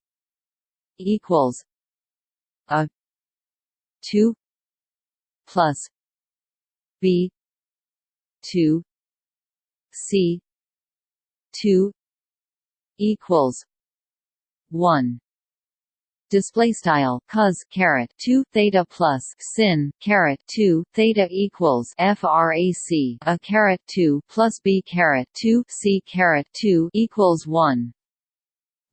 equals a 2 plus b 2 c 2 equals 1 display style cos caret 2 theta plus sin caret 2 theta equals frac a caret 2 plus b caret 2 c caret 2 equals 1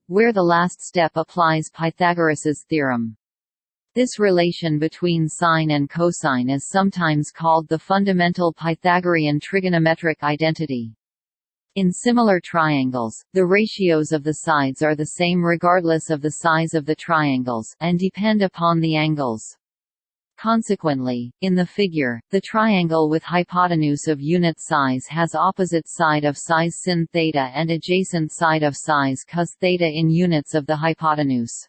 where the last step applies Pythagoras's theorem this relation between sine and cosine is sometimes called the fundamental Pythagorean trigonometric identity. In similar triangles, the ratios of the sides are the same regardless of the size of the triangles, and depend upon the angles. Consequently, in the figure, the triangle with hypotenuse of unit size has opposite side of size sin theta and adjacent side of size cos theta in units of the hypotenuse.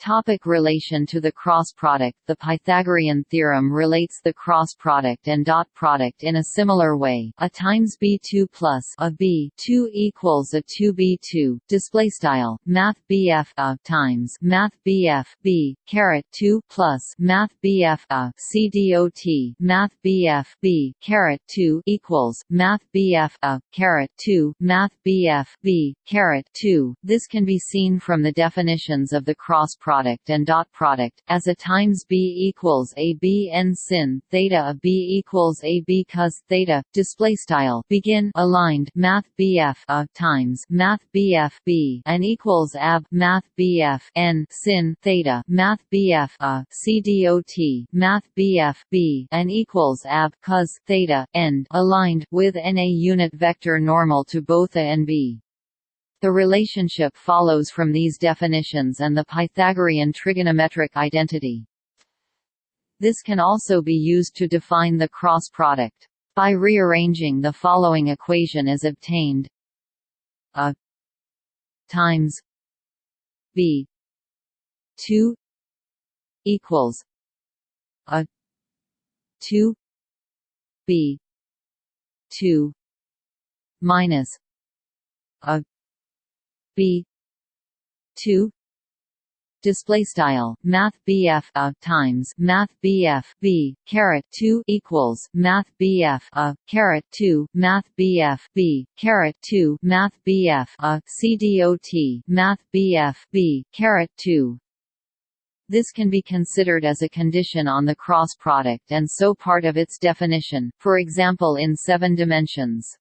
Topic relation to the cross product The Pythagorean theorem relates the cross product and dot product in a similar way. A times b2 plus a b2 equals a 2b2. Display style Math BF a times Math BF b caret 2 plus Math BF a c dot Math BF b caret 2 equals Math BF a caret 2 Math BF b caret 2. This can be seen from the definitions of the cross product product and dot product, as a times b equals a b n sin theta of b equals a b cos theta. Display style begin aligned math bf a times math bf b and equals ab math bf n sin theta math bf a c dot math bf b and equals ab cos theta end aligned with n a unit vector normal to both a and b. The relationship follows from these definitions and the Pythagorean trigonometric identity. This can also be used to define the cross product. By rearranging the following equation is obtained a times b 2 equals a 2 b 2 minus a b. 2 display style math BF a times math BF B caret 2 equals math BF a caret 2 math BF B caret 2 math BF a CDOT math BF B caret 2 this can be considered as a condition on the cross product and so part of its definition, for example in seven dimensions.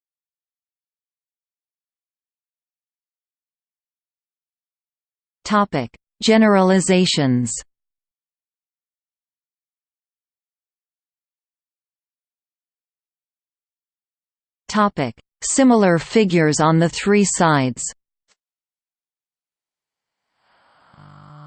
Topic: Generalizations. Topic: Similar figures on the three sides.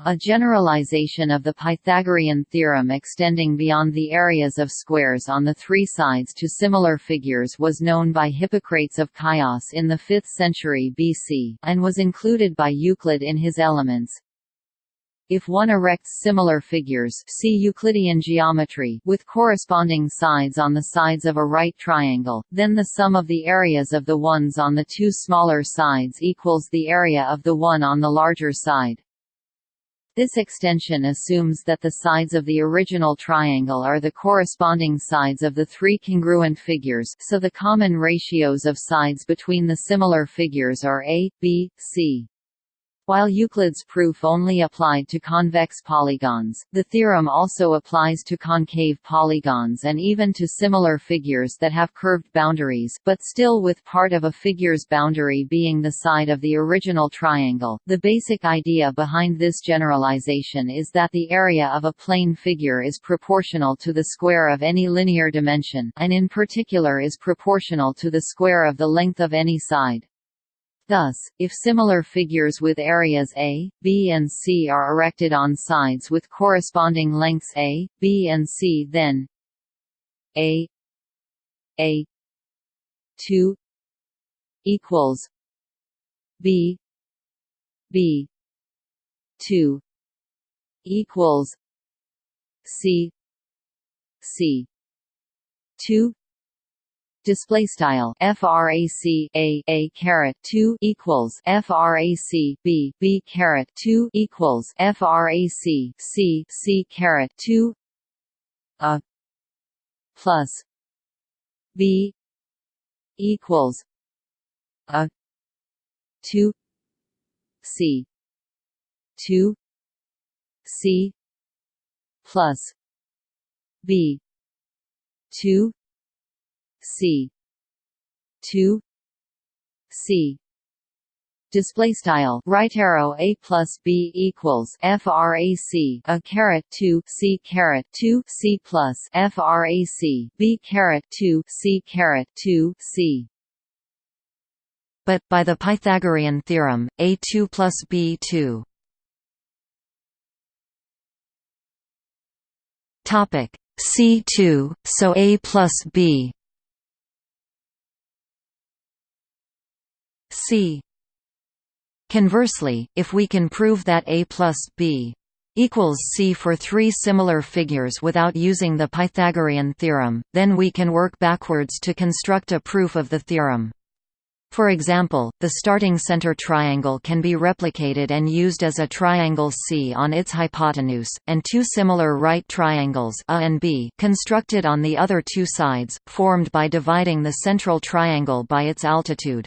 A generalization of the Pythagorean theorem extending beyond the areas of squares on the three sides to similar figures was known by Hippocrates of Chios in the 5th century BC, and was included by Euclid in his Elements. If one erects similar figures see Euclidean geometry with corresponding sides on the sides of a right triangle, then the sum of the areas of the ones on the two smaller sides equals the area of the one on the larger side. This extension assumes that the sides of the original triangle are the corresponding sides of the three congruent figures so the common ratios of sides between the similar figures are a, b, c. While Euclid's proof only applied to convex polygons, the theorem also applies to concave polygons and even to similar figures that have curved boundaries but still with part of a figure's boundary being the side of the original triangle. The basic idea behind this generalization is that the area of a plane figure is proportional to the square of any linear dimension and in particular is proportional to the square of the length of any side. Thus, if similar figures with areas A, B and C are erected on sides with corresponding lengths A, B and C then A A 2 equals B B 2 equals C C 2 display style frac a a caret 2 equals frac b b caret 2 equals frac c c caret 2 a plus b equals a 2 c 2 c plus b 2 C. two. C. Display style right arrow a plus b equals frac a caret 2 c caret 2 c plus frac b caret 2 c caret 2 c. But by the pythagorean theorem a2 plus b2 topic c2 so a plus b C. Conversely, if we can prove that A plus B equals C for three similar figures without using the Pythagorean theorem, then we can work backwards to construct a proof of the theorem. For example, the starting center triangle can be replicated and used as a triangle C on its hypotenuse, and two similar right triangles A and B constructed on the other two sides, formed by dividing the central triangle by its altitude.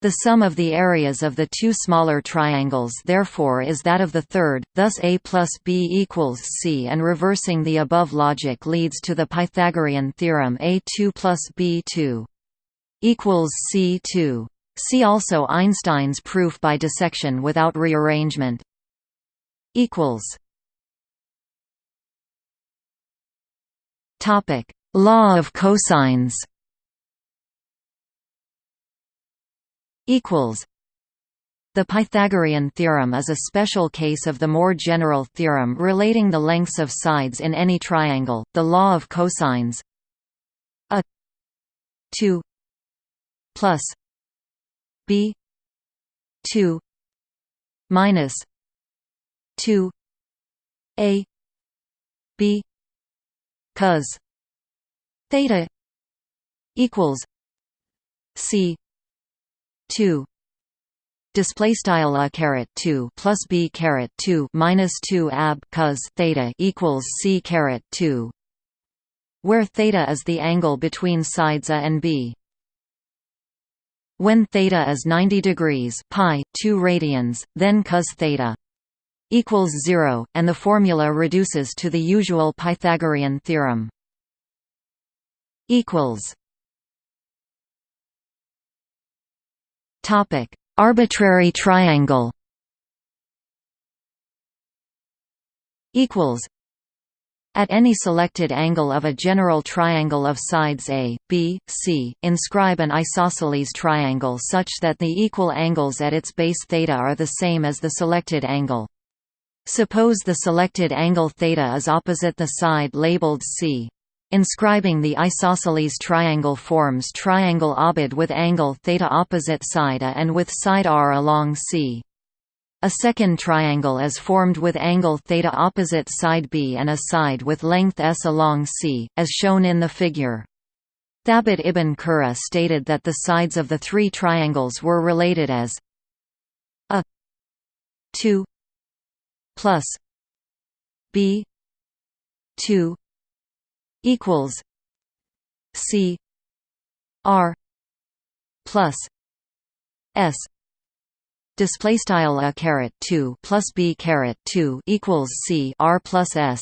The sum of the areas of the two smaller triangles therefore is that of the third, thus a plus b equals c and reversing the above logic leads to the Pythagorean theorem a2 plus b2 equals c2. See also Einstein's proof by dissection without rearrangement. Equals. Topic: Law of cosines. Equals The Pythagorean theorem is a special case of the more general theorem relating the lengths of sides in any triangle, the law of cosines. A 2 plus b 2 minus 2 a b cos theta equals c 2 display style a caret 2 plus b caret 2 minus 2 ab cos theta equals c caret 2 where theta is the angle between sides a and b. When theta is 90 degrees pi 2 radians then cos theta equals 0 and the formula reduces to the usual pythagorean theorem equals topic arbitrary triangle equals at any selected angle of a general triangle of sides A, B, C, inscribe an isosceles triangle such that the equal angles at its base theta are the same as the selected angle. Suppose the selected angle θ is opposite the side labeled C. Inscribing the isosceles triangle forms triangle OBID with angle theta opposite side A and with side R along C. A second triangle is formed with angle theta opposite side B and a side with length s along C, as shown in the figure. Thabit ibn Qurra stated that the sides of the three triangles were related as a 2 plus b 2 equals c r plus s display style a caret 2 plus b caret 2 equals c r plus s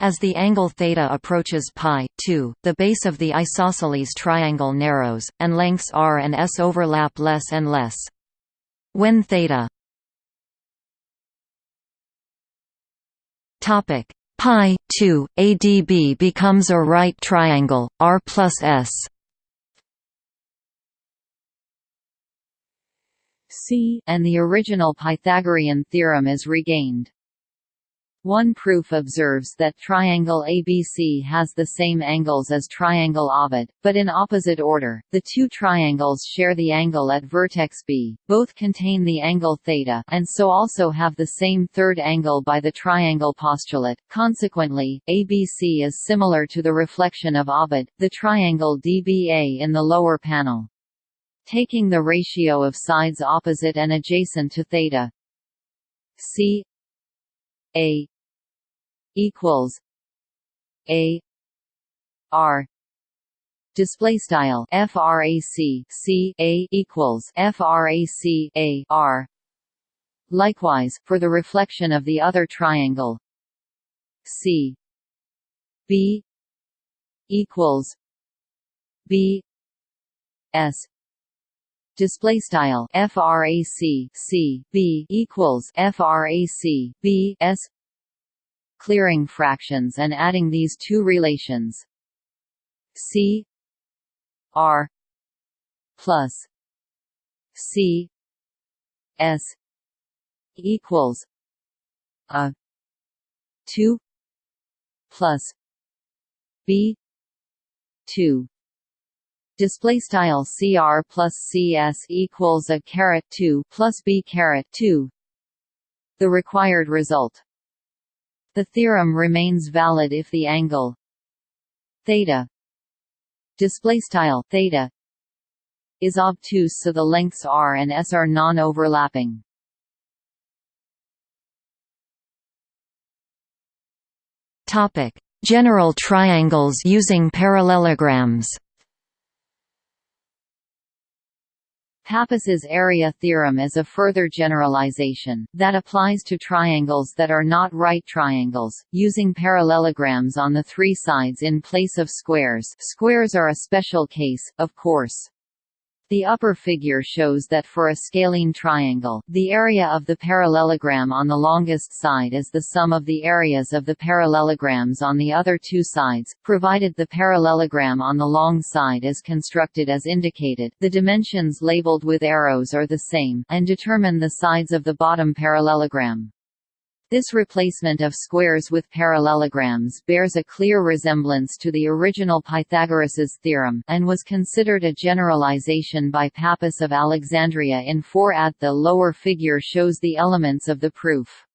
as the angle theta approaches pi 2, the base of the isosceles triangle narrows, and lengths r and s overlap less and less. When theta topic pi 2 adb becomes a right triangle r plus s C and the original Pythagorean theorem is regained. One proof observes that triangle ABC has the same angles as triangle Ovid, but in opposite order. The two triangles share the angle at vertex B, both contain the angle theta, and so also have the same third angle by the triangle postulate. Consequently, ABC is similar to the reflection of Ovid, the triangle DBA in the lower panel taking the ratio of sides opposite and adjacent to theta c a equals a r display style frac c a equals frac a r. Likewise for the reflection of the other triangle c b equals b s display style frac c b equals frac b s clearing fractions and adding these two relations. C r plus c s equals a 2 plus b 2 display style cr plus cs equals a caret 2 plus b caret 2 the required result. The theorem remains valid if the angle theta display style theta is obtuse so the lengths r and s are non-overlapping. Topic. General triangles using parallelograms Pappus's area theorem is a further generalization, that applies to triangles that are not right triangles, using parallelograms on the three sides in place of squares squares are a special case, of course. The upper figure shows that for a scalene triangle, the area of the parallelogram on the longest side is the sum of the areas of the parallelograms on the other two sides, provided the parallelogram on the long side is constructed as indicated the dimensions labeled with arrows are the same and determine the sides of the bottom parallelogram. This replacement of squares with parallelograms bears a clear resemblance to the original Pythagoras's theorem, and was considered a generalization by Pappus of Alexandria in 4 at the lower figure shows the elements of the proof.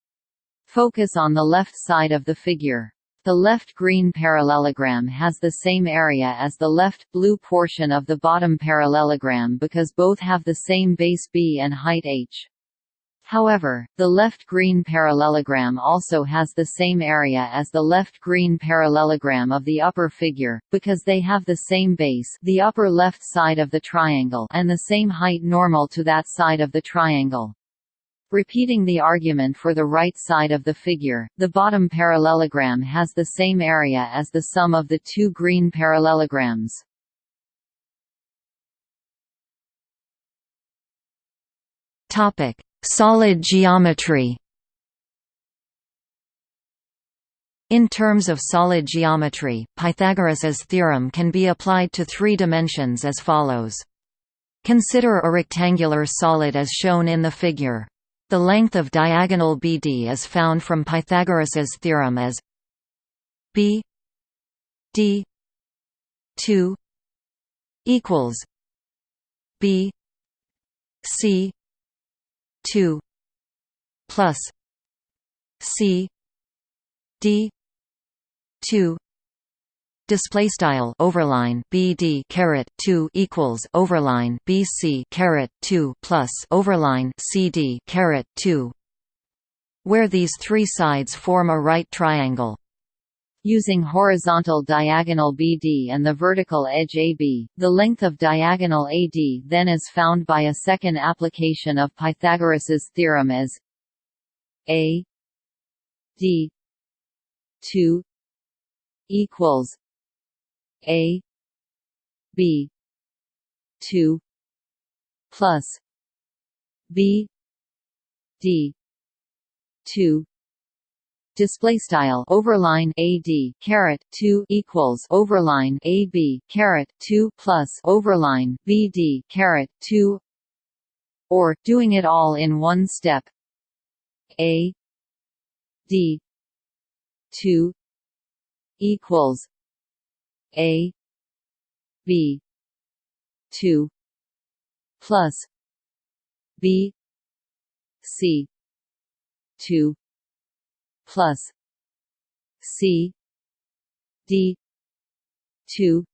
Focus on the left side of the figure. The left green parallelogram has the same area as the left blue portion of the bottom parallelogram because both have the same base b and height h. However, the left green parallelogram also has the same area as the left green parallelogram of the upper figure, because they have the same base the upper left side of the triangle and the same height normal to that side of the triangle. Repeating the argument for the right side of the figure, the bottom parallelogram has the same area as the sum of the two green parallelograms. Topic: Solid geometry In terms of solid geometry, Pythagoras's theorem can be applied to three dimensions as follows. Consider a rectangular solid as shown in the figure. The length of diagonal BD is found from Pythagoras's theorem as B D 2 equals B C 2 plus C D 2 display style overline bd caret 2 equals overline bc caret 2 plus overline cd caret 2 where these three sides form a right triangle Using horizontal diagonal BD and the vertical edge AB, the length of diagonal AD then is found by a second application of Pythagoras's theorem as A D 2 equals A B 2 plus B D 2 display style overline ad caret 2 equals overline ab caret 2 plus overline bd caret 2 or doing it all in one step. A d 2 equals a b 2 plus b c 2 plus C D two.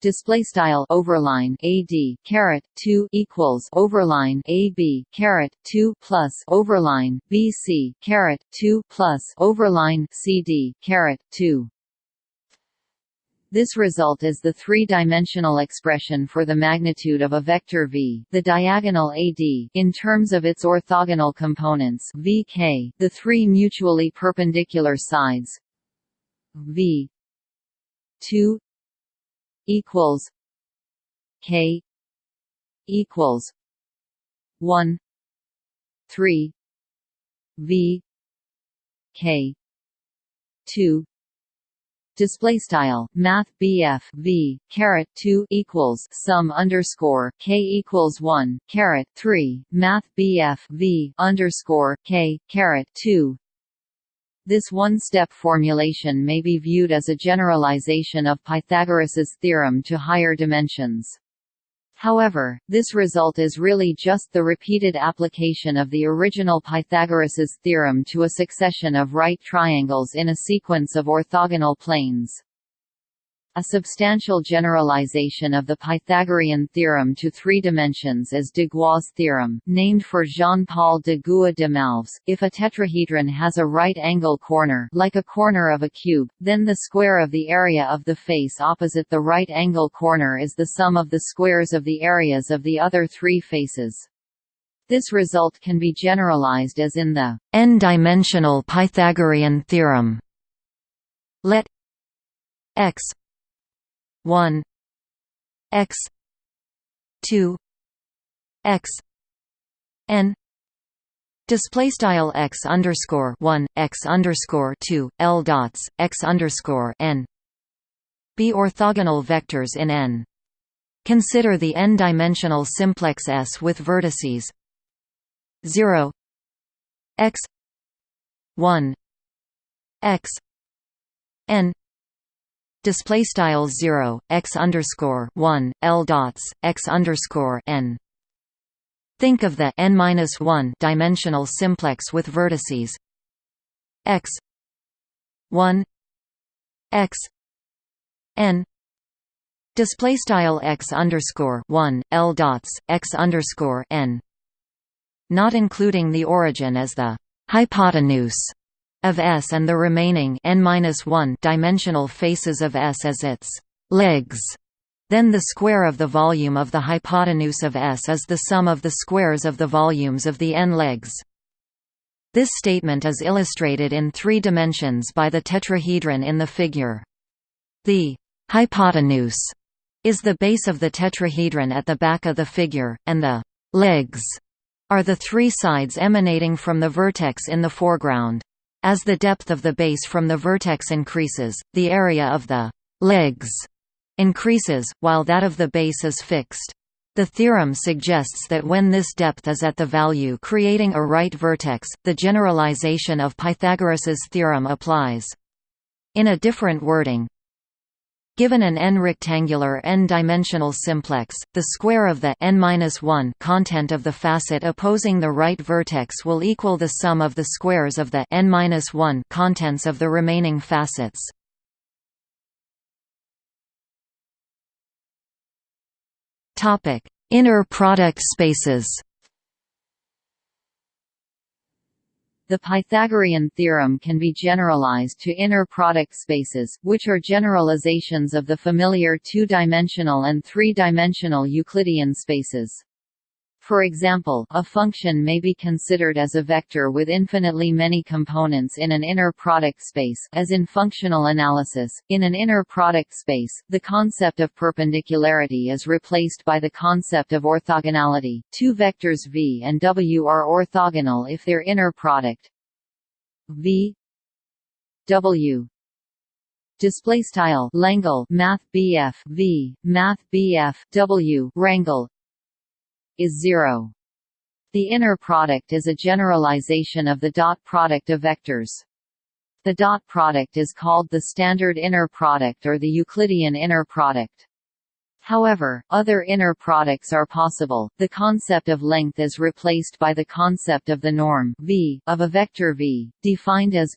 Display style overline ad caret 2 equals overline ab caret 2 plus overline bc caret 2 plus overline cd caret 2 this result is the three-dimensional expression for the magnitude of a vector v, the diagonal AD, in terms of its orthogonal components vk, the three mutually perpendicular sides v 2 equals k equals 1 3 v k 2 display style math BF V caret 2 equals sum underscore K equals 1 caret 3 math BF V underscore K caret 2 this one-step formulation may be viewed as a generalization of Pythagoras's theorem to higher dimensions. However, this result is really just the repeated application of the original Pythagoras's theorem to a succession of right triangles in a sequence of orthogonal planes. A substantial generalization of the Pythagorean theorem to three dimensions is de Gua's theorem, named for Jean-Paul de Gua de Malves. If a tetrahedron has a right-angle corner like a corner of a cube, then the square of the area of the face opposite the right-angle corner is the sum of the squares of the areas of the other three faces. This result can be generalized as in the n-dimensional Pythagorean theorem. Let x 1 x 2 x n display style x underscore 1 x underscore 2 l dots x underscore n be orthogonal vectors in n. Consider the n-dimensional simplex S with vertices. 0 x 1 x n display style 0 x underscore 1 l dots x underscore n. Think of the n minus 1 dimensional simplex with vertices. X 1 x n. Display style x underscore 1 l dots x underscore n. Not including the origin as the hypotenuse of S and the remaining n-1 dimensional faces of S as its legs. Then the square of the volume of the hypotenuse of S is the sum of the squares of the volumes of the n legs. This statement is illustrated in three dimensions by the tetrahedron in the figure. The hypotenuse is the base of the tetrahedron at the back of the figure, and the legs are the three sides emanating from the vertex in the foreground. As the depth of the base from the vertex increases, the area of the legs increases, while that of the base is fixed. The theorem suggests that when this depth is at the value creating a right vertex, the generalization of Pythagoras's theorem applies. In a different wording, Given an n-rectangular n-dimensional simplex, the square of the n content of the facet opposing the right vertex will equal the sum of the squares of the n contents of the remaining facets. Topic: Inner product spaces. The Pythagorean theorem can be generalized to inner product spaces, which are generalizations of the familiar two-dimensional and three-dimensional Euclidean spaces. For example, a function may be considered as a vector with infinitely many components in an inner product space as in functional analysis. In an inner product space, the concept of perpendicularity is replaced by the concept of orthogonality. Two vectors v and w are orthogonal if their inner product v w display style math BF V math BF W rangle is zero. The inner product is a generalization of the dot product of vectors. The dot product is called the standard inner product or the Euclidean inner product. However, other inner products are possible. The concept of length is replaced by the concept of the norm v of a vector v, defined as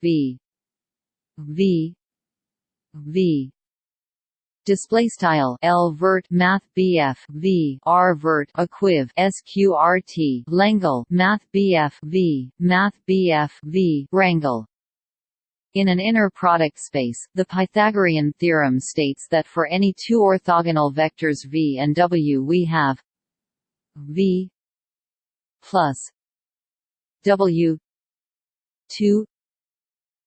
v v v display style L vert math BF V R vert equiv sqrt Langle math BF V math BF V rangle in an inner product space, the Pythagorean theorem states that for any two orthogonal vectors v and w we have v plus w 2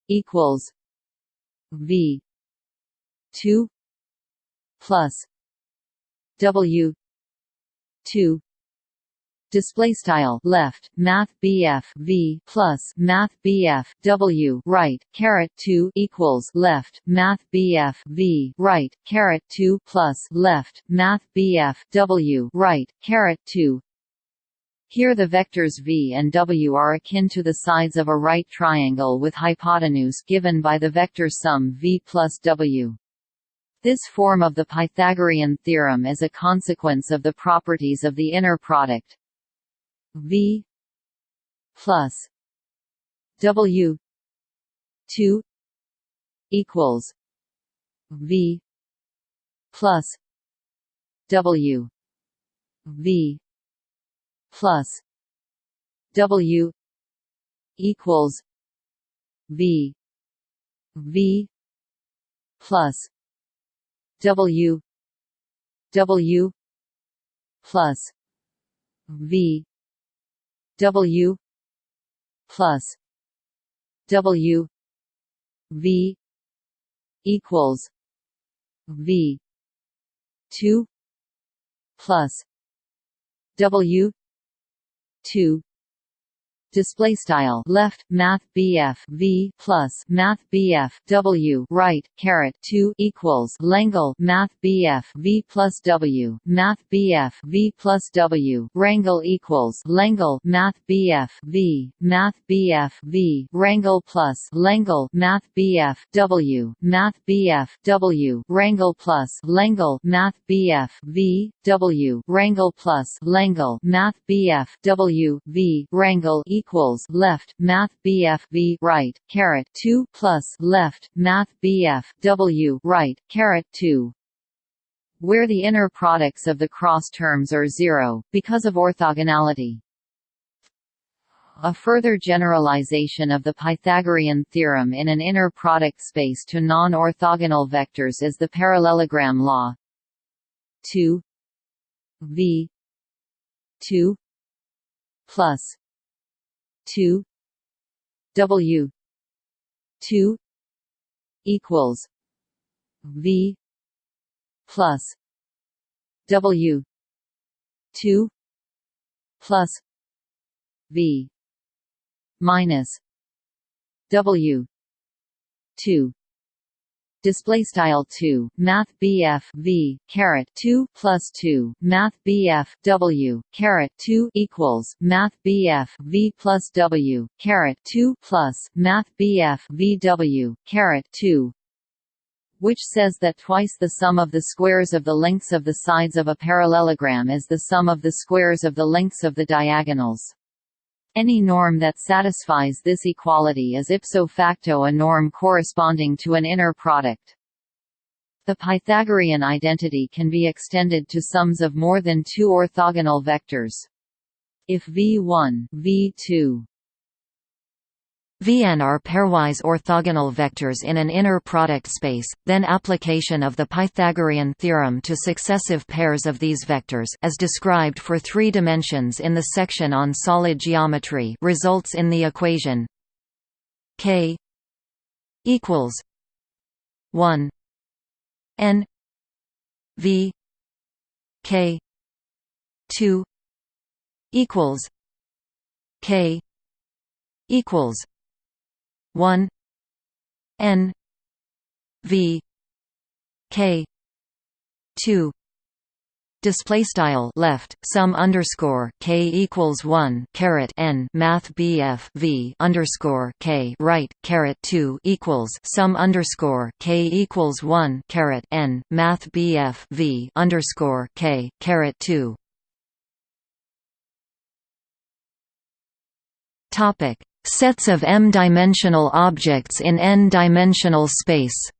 equals v 2 plus W two display style left math BF V plus math BF W right caret 2 equals left math BF V right caret 2 plus left math BF W right caret 2 here the vectors v and w are akin to the sides of a right triangle with hypotenuse given by the vector sum v plus w. This form of the Pythagorean theorem is a consequence of the properties of the inner product V plus W two equals V plus W V plus W equals V V plus W W plus V W plus W V equals V two plus W two display style left math BF V plus math BF W right caret 2 equals Langle math BF V plus W math BF V plus W Rangle equals Langle math BF V math BF V Rangle plus Langle math BF W math BF W Rangle plus Langle math BF V W Rangle plus Langle math BF W V Rangle equals equals left math BF V right caret 2 plus left math BF W right caret 2 where the inner products of the cross terms are zero, because of orthogonality. A further generalization of the Pythagorean theorem in an inner product space to non-orthogonal vectors is the parallelogram law 2 v 2 plus two W two equals V plus W two plus V minus W two display style 2 math BF V caret 2 plus 2 math BF W caret 2 equals math BF V plus W caret 2 plus math BF VW caret 2 which says that twice the sum of the squares of the lengths of the sides of a parallelogram is the sum of the squares of the lengths of the diagonals. Any norm that satisfies this equality is ipso facto a norm corresponding to an inner product. The Pythagorean identity can be extended to sums of more than two orthogonal vectors. If V1, V2, Vn are pairwise orthogonal vectors in an inner product space, then application of the Pythagorean theorem to successive pairs of these vectors as described for three dimensions in the section on solid geometry results in the equation k equals 1 n v k 2 equals k equals 1 n v k 2 display style left sum underscore k equals 1 caret n math bf v underscore k right caret 2 equals sum underscore k equals 1 caret n math bf v underscore k caret 2 topic Sets of m-dimensional objects in n-dimensional space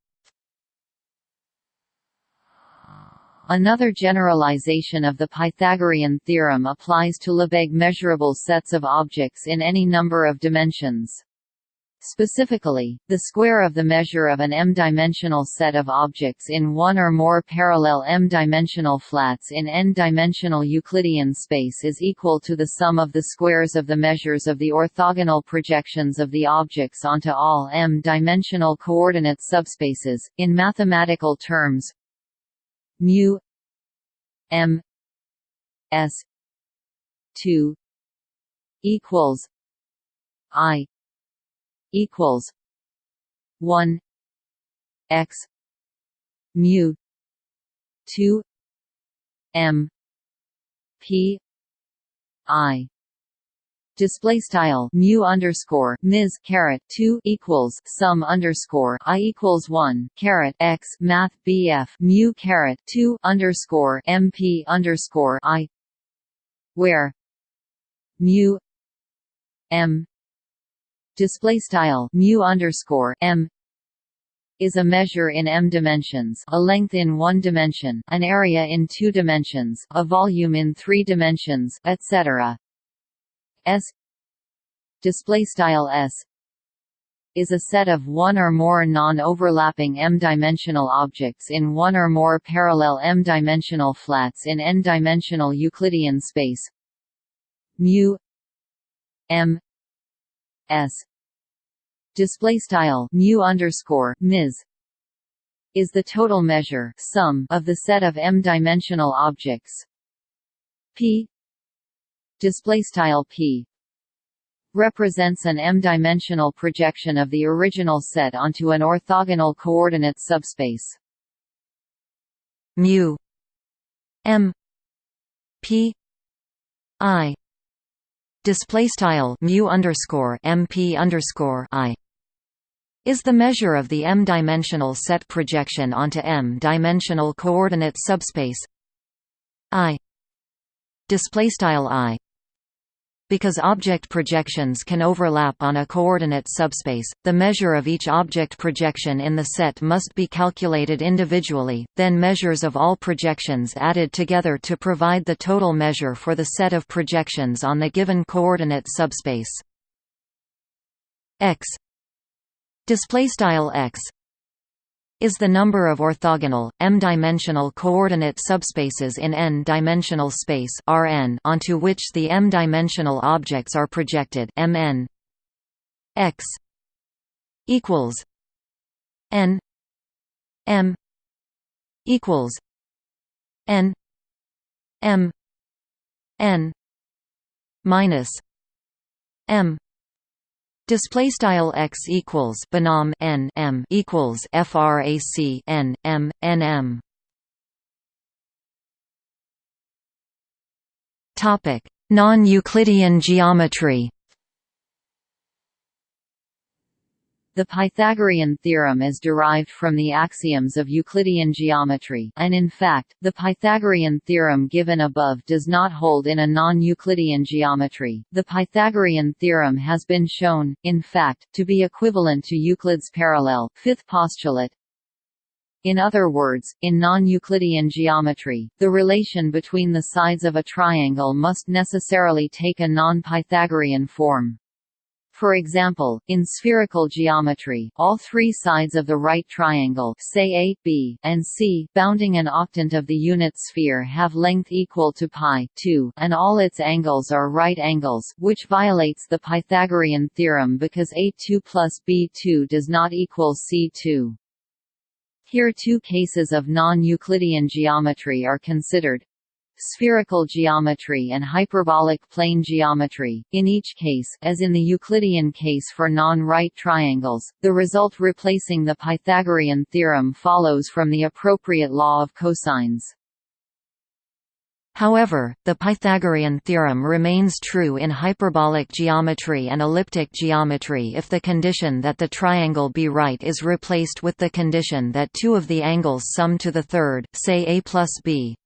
Another generalization of the Pythagorean theorem applies to Lebesgue measurable sets of objects in any number of dimensions. Specifically, the square of the measure of an m-dimensional set of objects in one or more parallel m-dimensional flats in n-dimensional Euclidean space is equal to the sum of the squares of the measures of the orthogonal projections of the objects onto all m-dimensional coordinate subspaces. In mathematical terms, mu m s 2 equals i equals one x mu two M P I. Display style mu underscore ms caret 2 equals sum underscore i equals 1 caret x math bf mu caret 2 underscore mp underscore i where mu m display style mu underscore m is a measure in m dimensions, a length in one dimension, an area in two dimensions, a volume in three dimensions, etc. S display style S is a set of one or more non-overlapping m-dimensional objects in one or more parallel m-dimensional flats in n-dimensional Euclidean space. Mu m s. Display style mu underscore ms is the total measure sum of the set of m-dimensional objects. p. Display style p represents an m-dimensional projection of the original set onto an orthogonal coordinate subspace. Mu m p i display style mu underscore mp underscore i is the measure of the m-dimensional set projection onto m-dimensional coordinate subspace i display style i because object projections can overlap on a coordinate subspace, the measure of each object projection in the set must be calculated individually, then measures of all projections added together to provide the total measure for the set of projections on the given coordinate subspace. x. X is the number of orthogonal, m-dimensional coordinate subspaces in n-dimensional space Rn onto which the m-dimensional objects are projected Mn. X equals n m equals n m n minus m Display style x equals binom n m equals frac n m n m. Topic: Non-Euclidean geometry. The Pythagorean theorem is derived from the axioms of Euclidean geometry and in fact, the Pythagorean theorem given above does not hold in a non-Euclidean geometry. The Pythagorean theorem has been shown, in fact, to be equivalent to Euclid's parallel fifth postulate. In other words, in non-Euclidean geometry, the relation between the sides of a triangle must necessarily take a non-Pythagorean form. For example, in spherical geometry, all three sides of the right triangle say A, B, and C bounding an octant of the unit sphere have length equal to pi 2, and all its angles are right angles, which violates the Pythagorean theorem because A2 plus B2 does not equal C2. Here two cases of non-Euclidean geometry are considered spherical geometry and hyperbolic plane geometry. In each case, as in the Euclidean case for non-right triangles, the result replacing the Pythagorean theorem follows from the appropriate law of cosines. However, the Pythagorean theorem remains true in hyperbolic geometry and elliptic geometry if the condition that the triangle be right is replaced with the condition that two of the angles sum to the third, say a plus b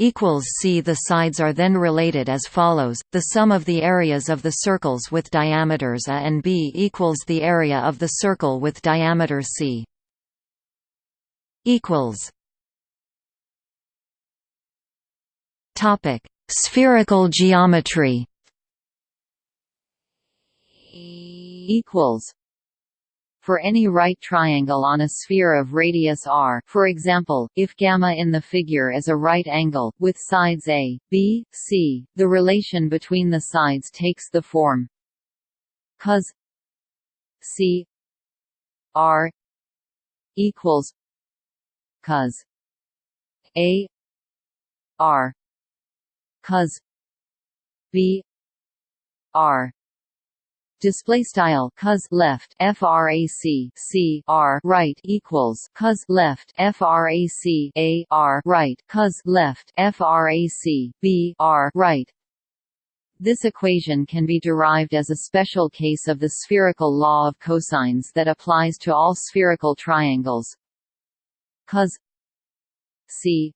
equals c. The sides are then related as follows. The sum of the areas of the circles with diameters a and b equals the area of the circle with diameter c. Equals. Topic. Spherical geometry. Equals for any right triangle on a sphere of radius r. For example, if gamma in the figure is a right angle, with sides a, b, c, the relation between the sides takes the form cos c r equals cos a r cos b r display style cos left frac c r right equals cos left frac a r right cos left frac b r right. This equation can be derived as a special case of the spherical law of cosines that applies to all spherical triangles. Cos c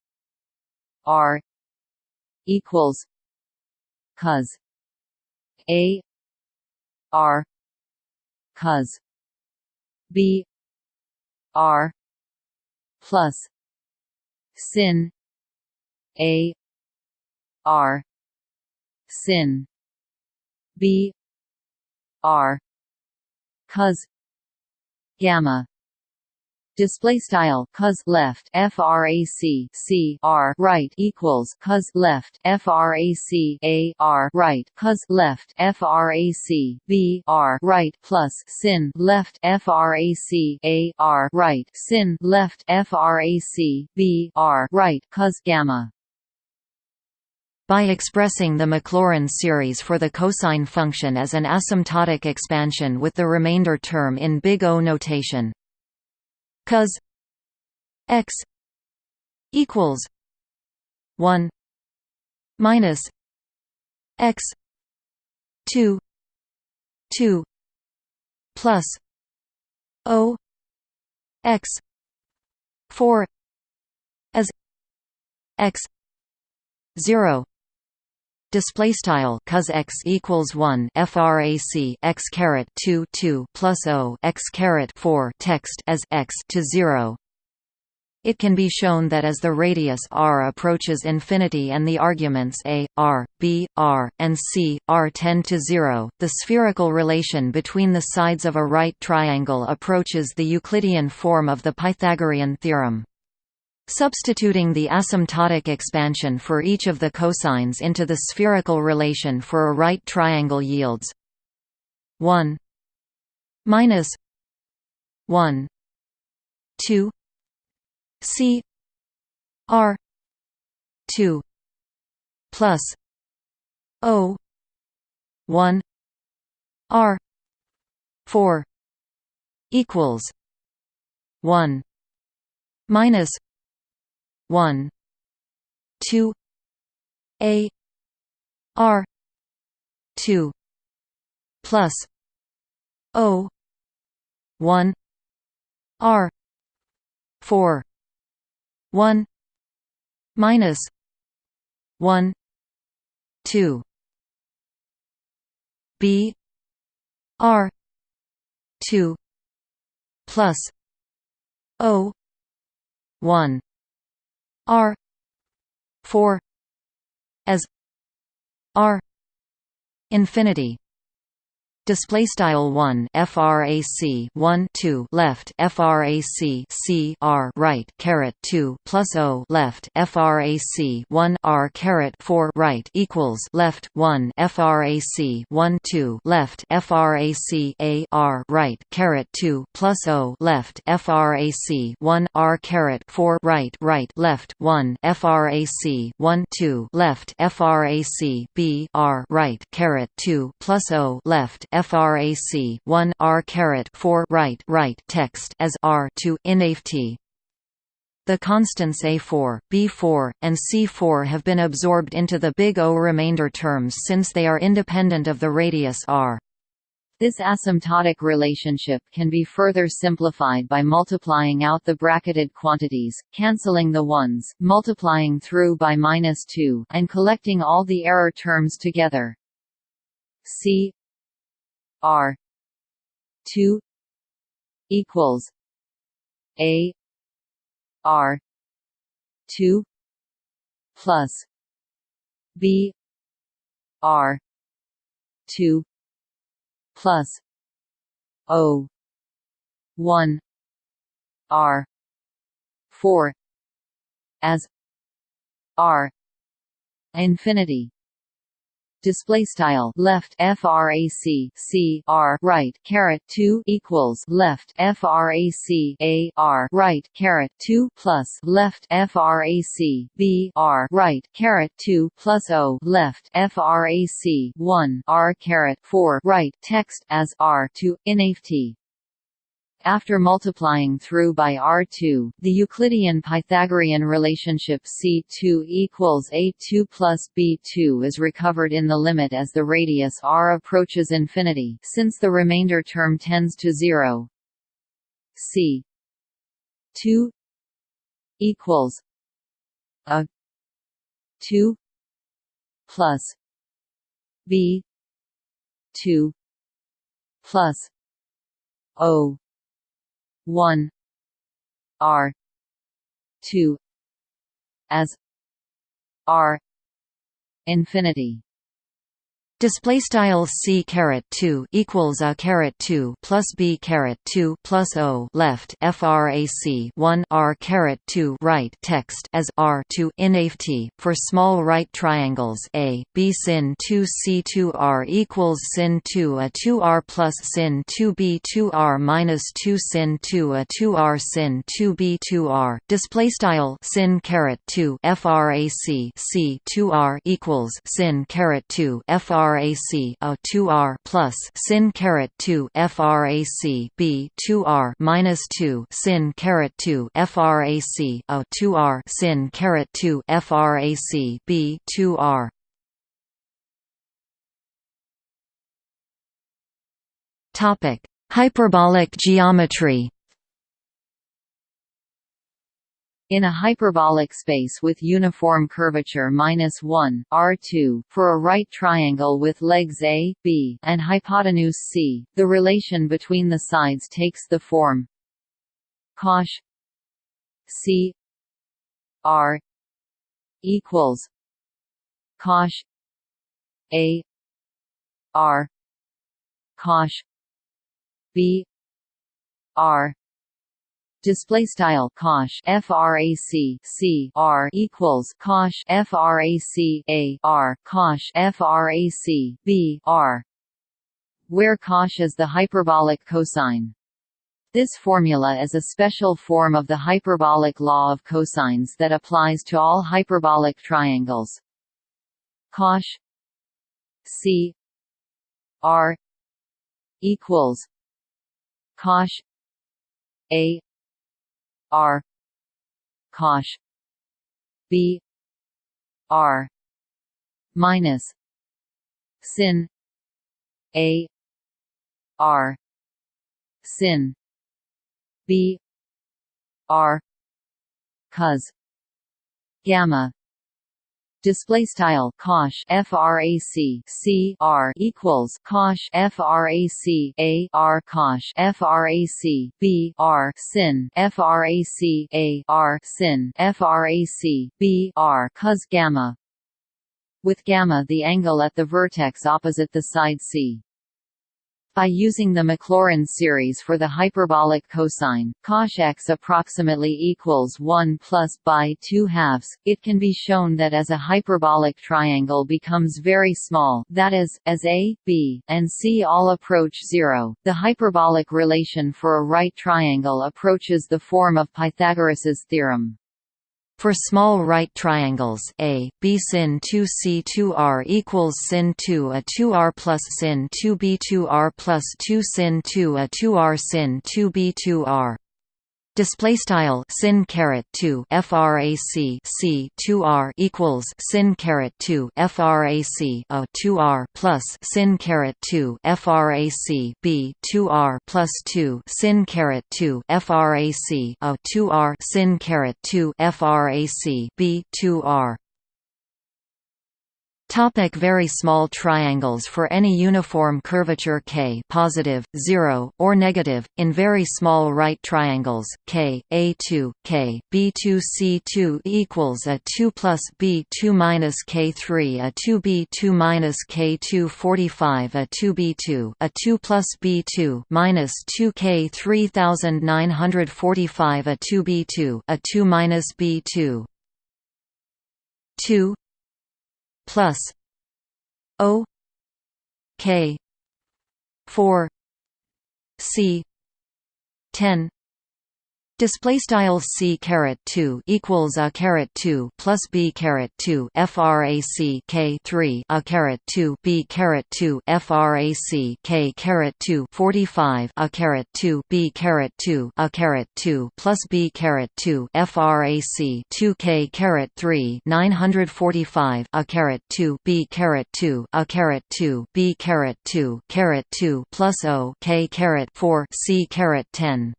r equals cos a R. Cos B. R. Plus. Sin. A. R. Sin. B. R. Cos gamma display style cos left frac c r right equals cos left frac a r right cos left frac b r right plus sin left frac a r right sin left frac b r right cos gamma. By expressing the Maclaurin series for the cosine function as an asymptotic expansion with the remainder term in big O notation cos x equals 1 minus x 2 2 plus o x 4 as x 0 display style cos x equals 1 frac x caret 2 2 plus o x caret 4 text as x to 0 it can be shown that as the radius r approaches infinity and the arguments a, r, b, r, and c, r tend to zero, the spherical relation between the sides of a right triangle approaches the Euclidean form of the Pythagorean theorem. Substituting the asymptotic expansion for each of the cosines into the spherical relation for a right triangle yields 1 minus 1 2 c r 2 plus o 1 r 4 equals 1 minus 1 2 a r 2 plus o 1 r 4 1 minus 1 2 b r 2 plus o 1 r 4 as r infinity display style 1 frac 1 2 left frac c r right caret 2 plus o left frac 1 r caret 4 right equals left 1 frac 1 2 left frac a r right caret 2 plus o left frac 1 r caret 4 right right left 1 frac 1 2 left frac b r right caret 2 plus o left frac 1 r caret 4 right right text as r to inft. The constants A4, B4, and C4 have been absorbed into the big O remainder terms since they are independent of the radius r. This asymptotic relationship can be further simplified by multiplying out the bracketed quantities, cancelling the ones, multiplying through by minus 2, and collecting all the error terms together. C R two equals A R two plus B R two plus O one R four as R infinity display style left frac c r right caret 2 equals left frac a r right caret 2 plus left frac b r right caret 2 plus o left frac 1 r caret 4 right text as r to inft after multiplying through by R2, the Euclidean Pythagorean relationship C2 equals A2 plus B2 is recovered in the limit as the radius r approaches infinity since the remainder term tends to zero. C 2 equals a 2 plus B 2 plus O one R two as R infinity Display style c caret two equals a caret two plus b caret two plus o. Left frac one r caret two right text as r two inft for small right triangles a b sin two c two r equals sin two a two r plus sin two b two r minus two sin two a two r sin two b two r. Display style sin caret two frac c two r equals sin caret two frac frac a 2r plus sin caret 2 frac b 2r minus 2 sin caret 2 frac a 2r sin caret 2 frac b 2r topic hyperbolic geometry in a hyperbolic space with uniform curvature minus 1 R2 for a right triangle with legs A, B, and hypotenuse C, the relation between the sides takes the form cosh C R equals cosh A R cosh B R display style cosh frac c r equals cosh frac a r cosh frac b r where cosh is the hyperbolic cosine this formula is a special form of the hyperbolic law of cosines that applies to all hyperbolic triangles. Cosh C R equals cosh A R. Cosh B. R. Minus. Sin. A. R. Sin. B. R. Cos. Gamma display style cosh frac c r equals cosh frac a r cosh frac b r sin frac a r sin frac b r cos gamma. With gamma the angle at the vertex opposite the side c by using the Maclaurin series for the hyperbolic cosine, cosh x approximately equals 1 plus by 2 halves, it can be shown that as a hyperbolic triangle becomes very small that is, as a, b, and c all approach zero, the hyperbolic relation for a right triangle approaches the form of Pythagoras's theorem. For small right triangles A, B sin 2 C 2 R equals sin 2 a 2 R plus sin 2 B 2 R plus 2 sin 2 a 2 R sin 2 B 2 R display style sin caret 2 frac c 2 r equals sin caret 2 frac a 2 r plus sin caret 2 frac b 2 r plus 2 sin caret 2 frac a 2 r sin caret 2 frac b 2 r Topic very small triangles For any uniform curvature k positive, 0, or negative, in very small right triangles, k, a2, k, b2 c2 equals a 2 plus b2 minus k3 a 2b2 minus k2 45 a 2b2 a 2 plus b2 minus 2 k3 3945 a 2b2 a 2 minus b2 2 plus O K four C ten Display style c caret two equals a caret two plus b caret two frac k three a caret two b caret two frac k caret two forty five a caret two b caret two a caret two plus b caret two frac two k caret three nine hundred forty five a caret two b caret two a caret two b caret two caret two plus o k caret four c caret ten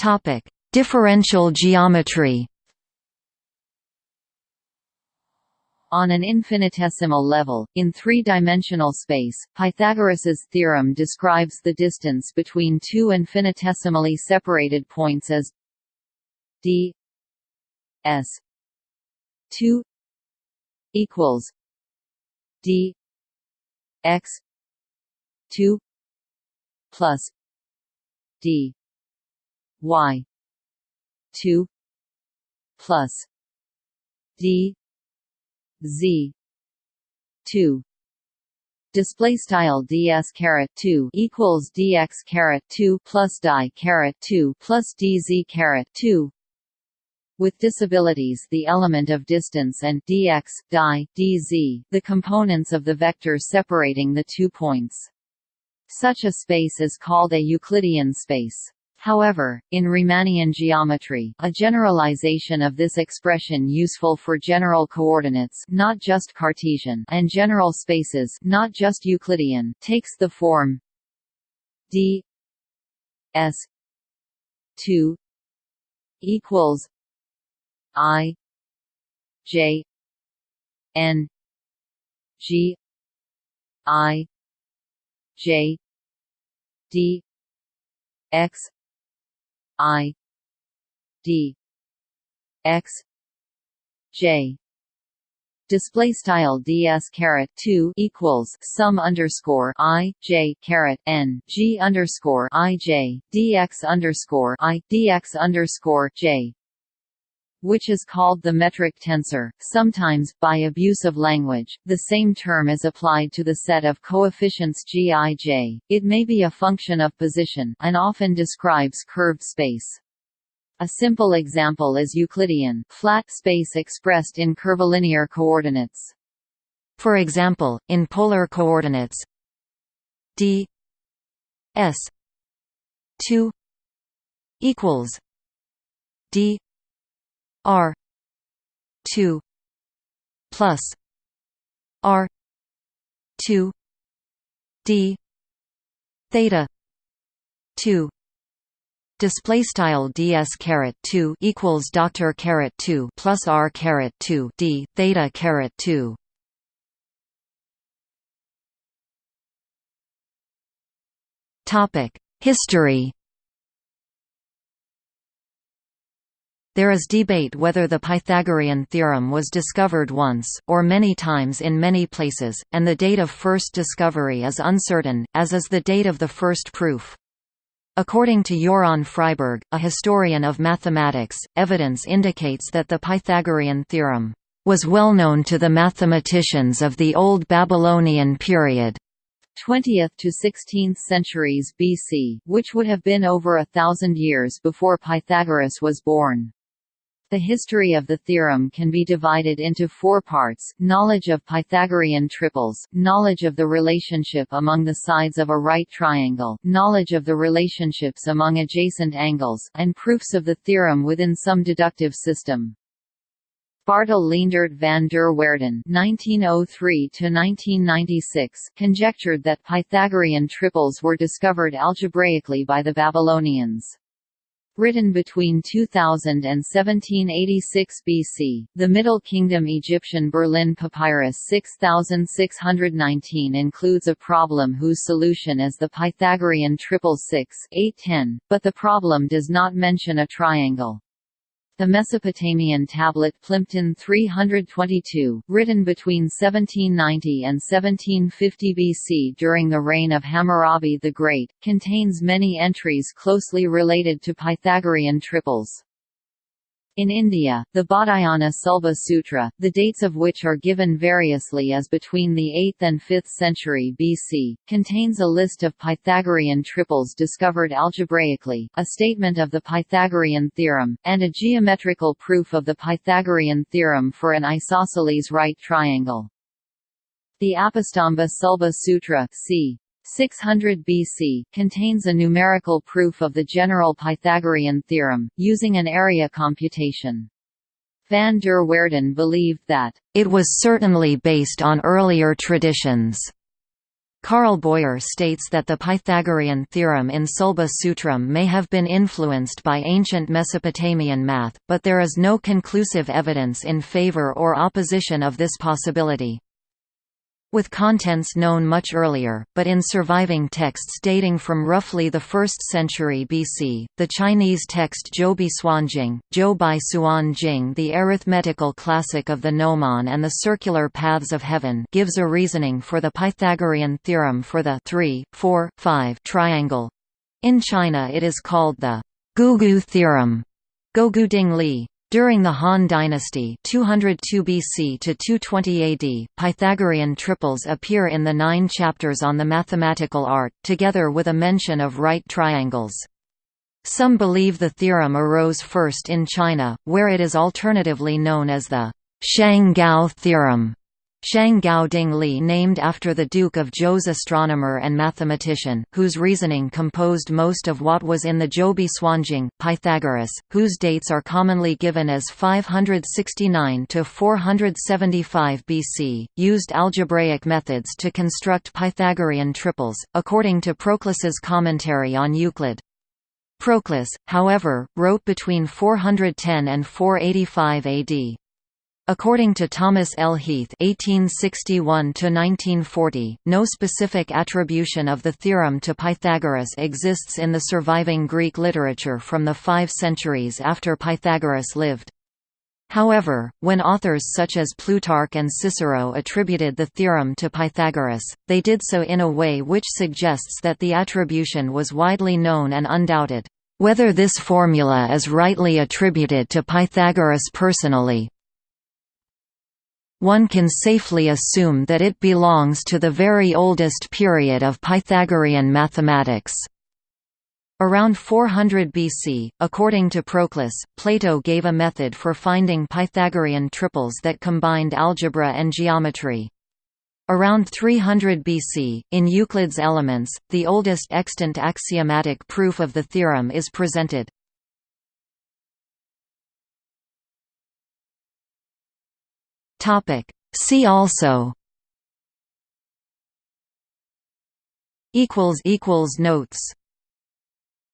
Topic: Differential geometry. On an infinitesimal level, in three-dimensional space, Pythagoras's theorem describes the distance between two infinitesimally separated points as d s two equals D X two plus D Y. two plus D. Z. two. Display style ds caret 2 equals dx caret 2 plus die caret 2 plus dz caret 2 with disabilities the element of distance and dx die dz the components of the vector separating the two points. Such a space is called a euclidean space However, in Riemannian geometry, a generalization of this expression useful for general coordinates not just Cartesian and general spaces not just Euclidean takes the form d s 2 equals i j n g i j d x I D X J. Display style ds caret 2 equals sum underscore i j caret n g underscore i j dx underscore i dx underscore j which is called the metric tensor. Sometimes, by abuse of language, the same term is applied to the set of coefficients gij. It may be a function of position, and often describes curved space. A simple example is Euclidean flat space expressed in curvilinear coordinates. For example, in polar coordinates d s 2 equals d R two plus R two D theta two display style ds caret 2 equals doctor caret 2 plus r caret 2 d theta caret 2 topic history There is debate whether the Pythagorean theorem was discovered once, or many times in many places, and the date of first discovery is uncertain, as is the date of the first proof. According to Joran Friberg, a historian of mathematics, evidence indicates that the Pythagorean theorem was well known to the mathematicians of the Old Babylonian period. 20th to 16th centuries BC, which would have been over a thousand years before Pythagoras was born. The history of the theorem can be divided into four parts, knowledge of Pythagorean triples, knowledge of the relationship among the sides of a right triangle, knowledge of the relationships among adjacent angles, and proofs of the theorem within some deductive system. Bartel Leendert van der Waerden (1903–1996) conjectured that Pythagorean triples were discovered algebraically by the Babylonians. Written between 2000 and 1786 BC, the Middle Kingdom Egyptian Berlin Papyrus 6619 includes a problem whose solution is the Pythagorean triple 6 810, but the problem does not mention a triangle. The Mesopotamian tablet Plimpton 322, written between 1790 and 1750 BC during the reign of Hammurabi the Great, contains many entries closely related to Pythagorean triples. In India, the Baudhayana Sulba Sutra, the dates of which are given variously as between the 8th and 5th century BC, contains a list of Pythagorean triples discovered algebraically, a statement of the Pythagorean theorem, and a geometrical proof of the Pythagorean theorem for an isosceles right triangle. The Apastamba Sulba Sutra c. 600 BC, contains a numerical proof of the general Pythagorean theorem, using an area computation. Van der Waerden believed that, "...it was certainly based on earlier traditions." Carl Boyer states that the Pythagorean theorem in Sulba Sutram may have been influenced by ancient Mesopotamian math, but there is no conclusive evidence in favor or opposition of this possibility. With contents known much earlier, but in surviving texts dating from roughly the 1st century BC, the Chinese text Zhoubi Suanjing, Zhou Suan Jing the arithmetical classic of the gnomon and the circular paths of heaven gives a reasoning for the Pythagorean theorem for the 3, 4, 5 triangle. In China it is called the Gougu theorem. Goguding Li. During the Han dynasty 202 BC to 220 AD, Pythagorean triples appear in the nine chapters on the mathematical art, together with a mention of right triangles. Some believe the theorem arose first in China, where it is alternatively known as the Shang-Gao theorem. Shang Gao Ding Li named after the Duke of Zhou's astronomer and mathematician, whose reasoning composed most of what was in the Zhoubi Suanjing, Pythagoras, whose dates are commonly given as 569 to 475 BC, used algebraic methods to construct Pythagorean triples, according to Proclus's commentary on Euclid. Proclus, however, wrote between 410 and 485 AD. According to Thomas L. Heath (1861–1940), no specific attribution of the theorem to Pythagoras exists in the surviving Greek literature from the five centuries after Pythagoras lived. However, when authors such as Plutarch and Cicero attributed the theorem to Pythagoras, they did so in a way which suggests that the attribution was widely known and undoubted. Whether this formula is rightly attributed to Pythagoras personally, one can safely assume that it belongs to the very oldest period of Pythagorean mathematics. Around 400 BC, according to Proclus, Plato gave a method for finding Pythagorean triples that combined algebra and geometry. Around 300 BC, in Euclid's Elements, the oldest extant axiomatic proof of the theorem is presented. Topic. See also equals equals notes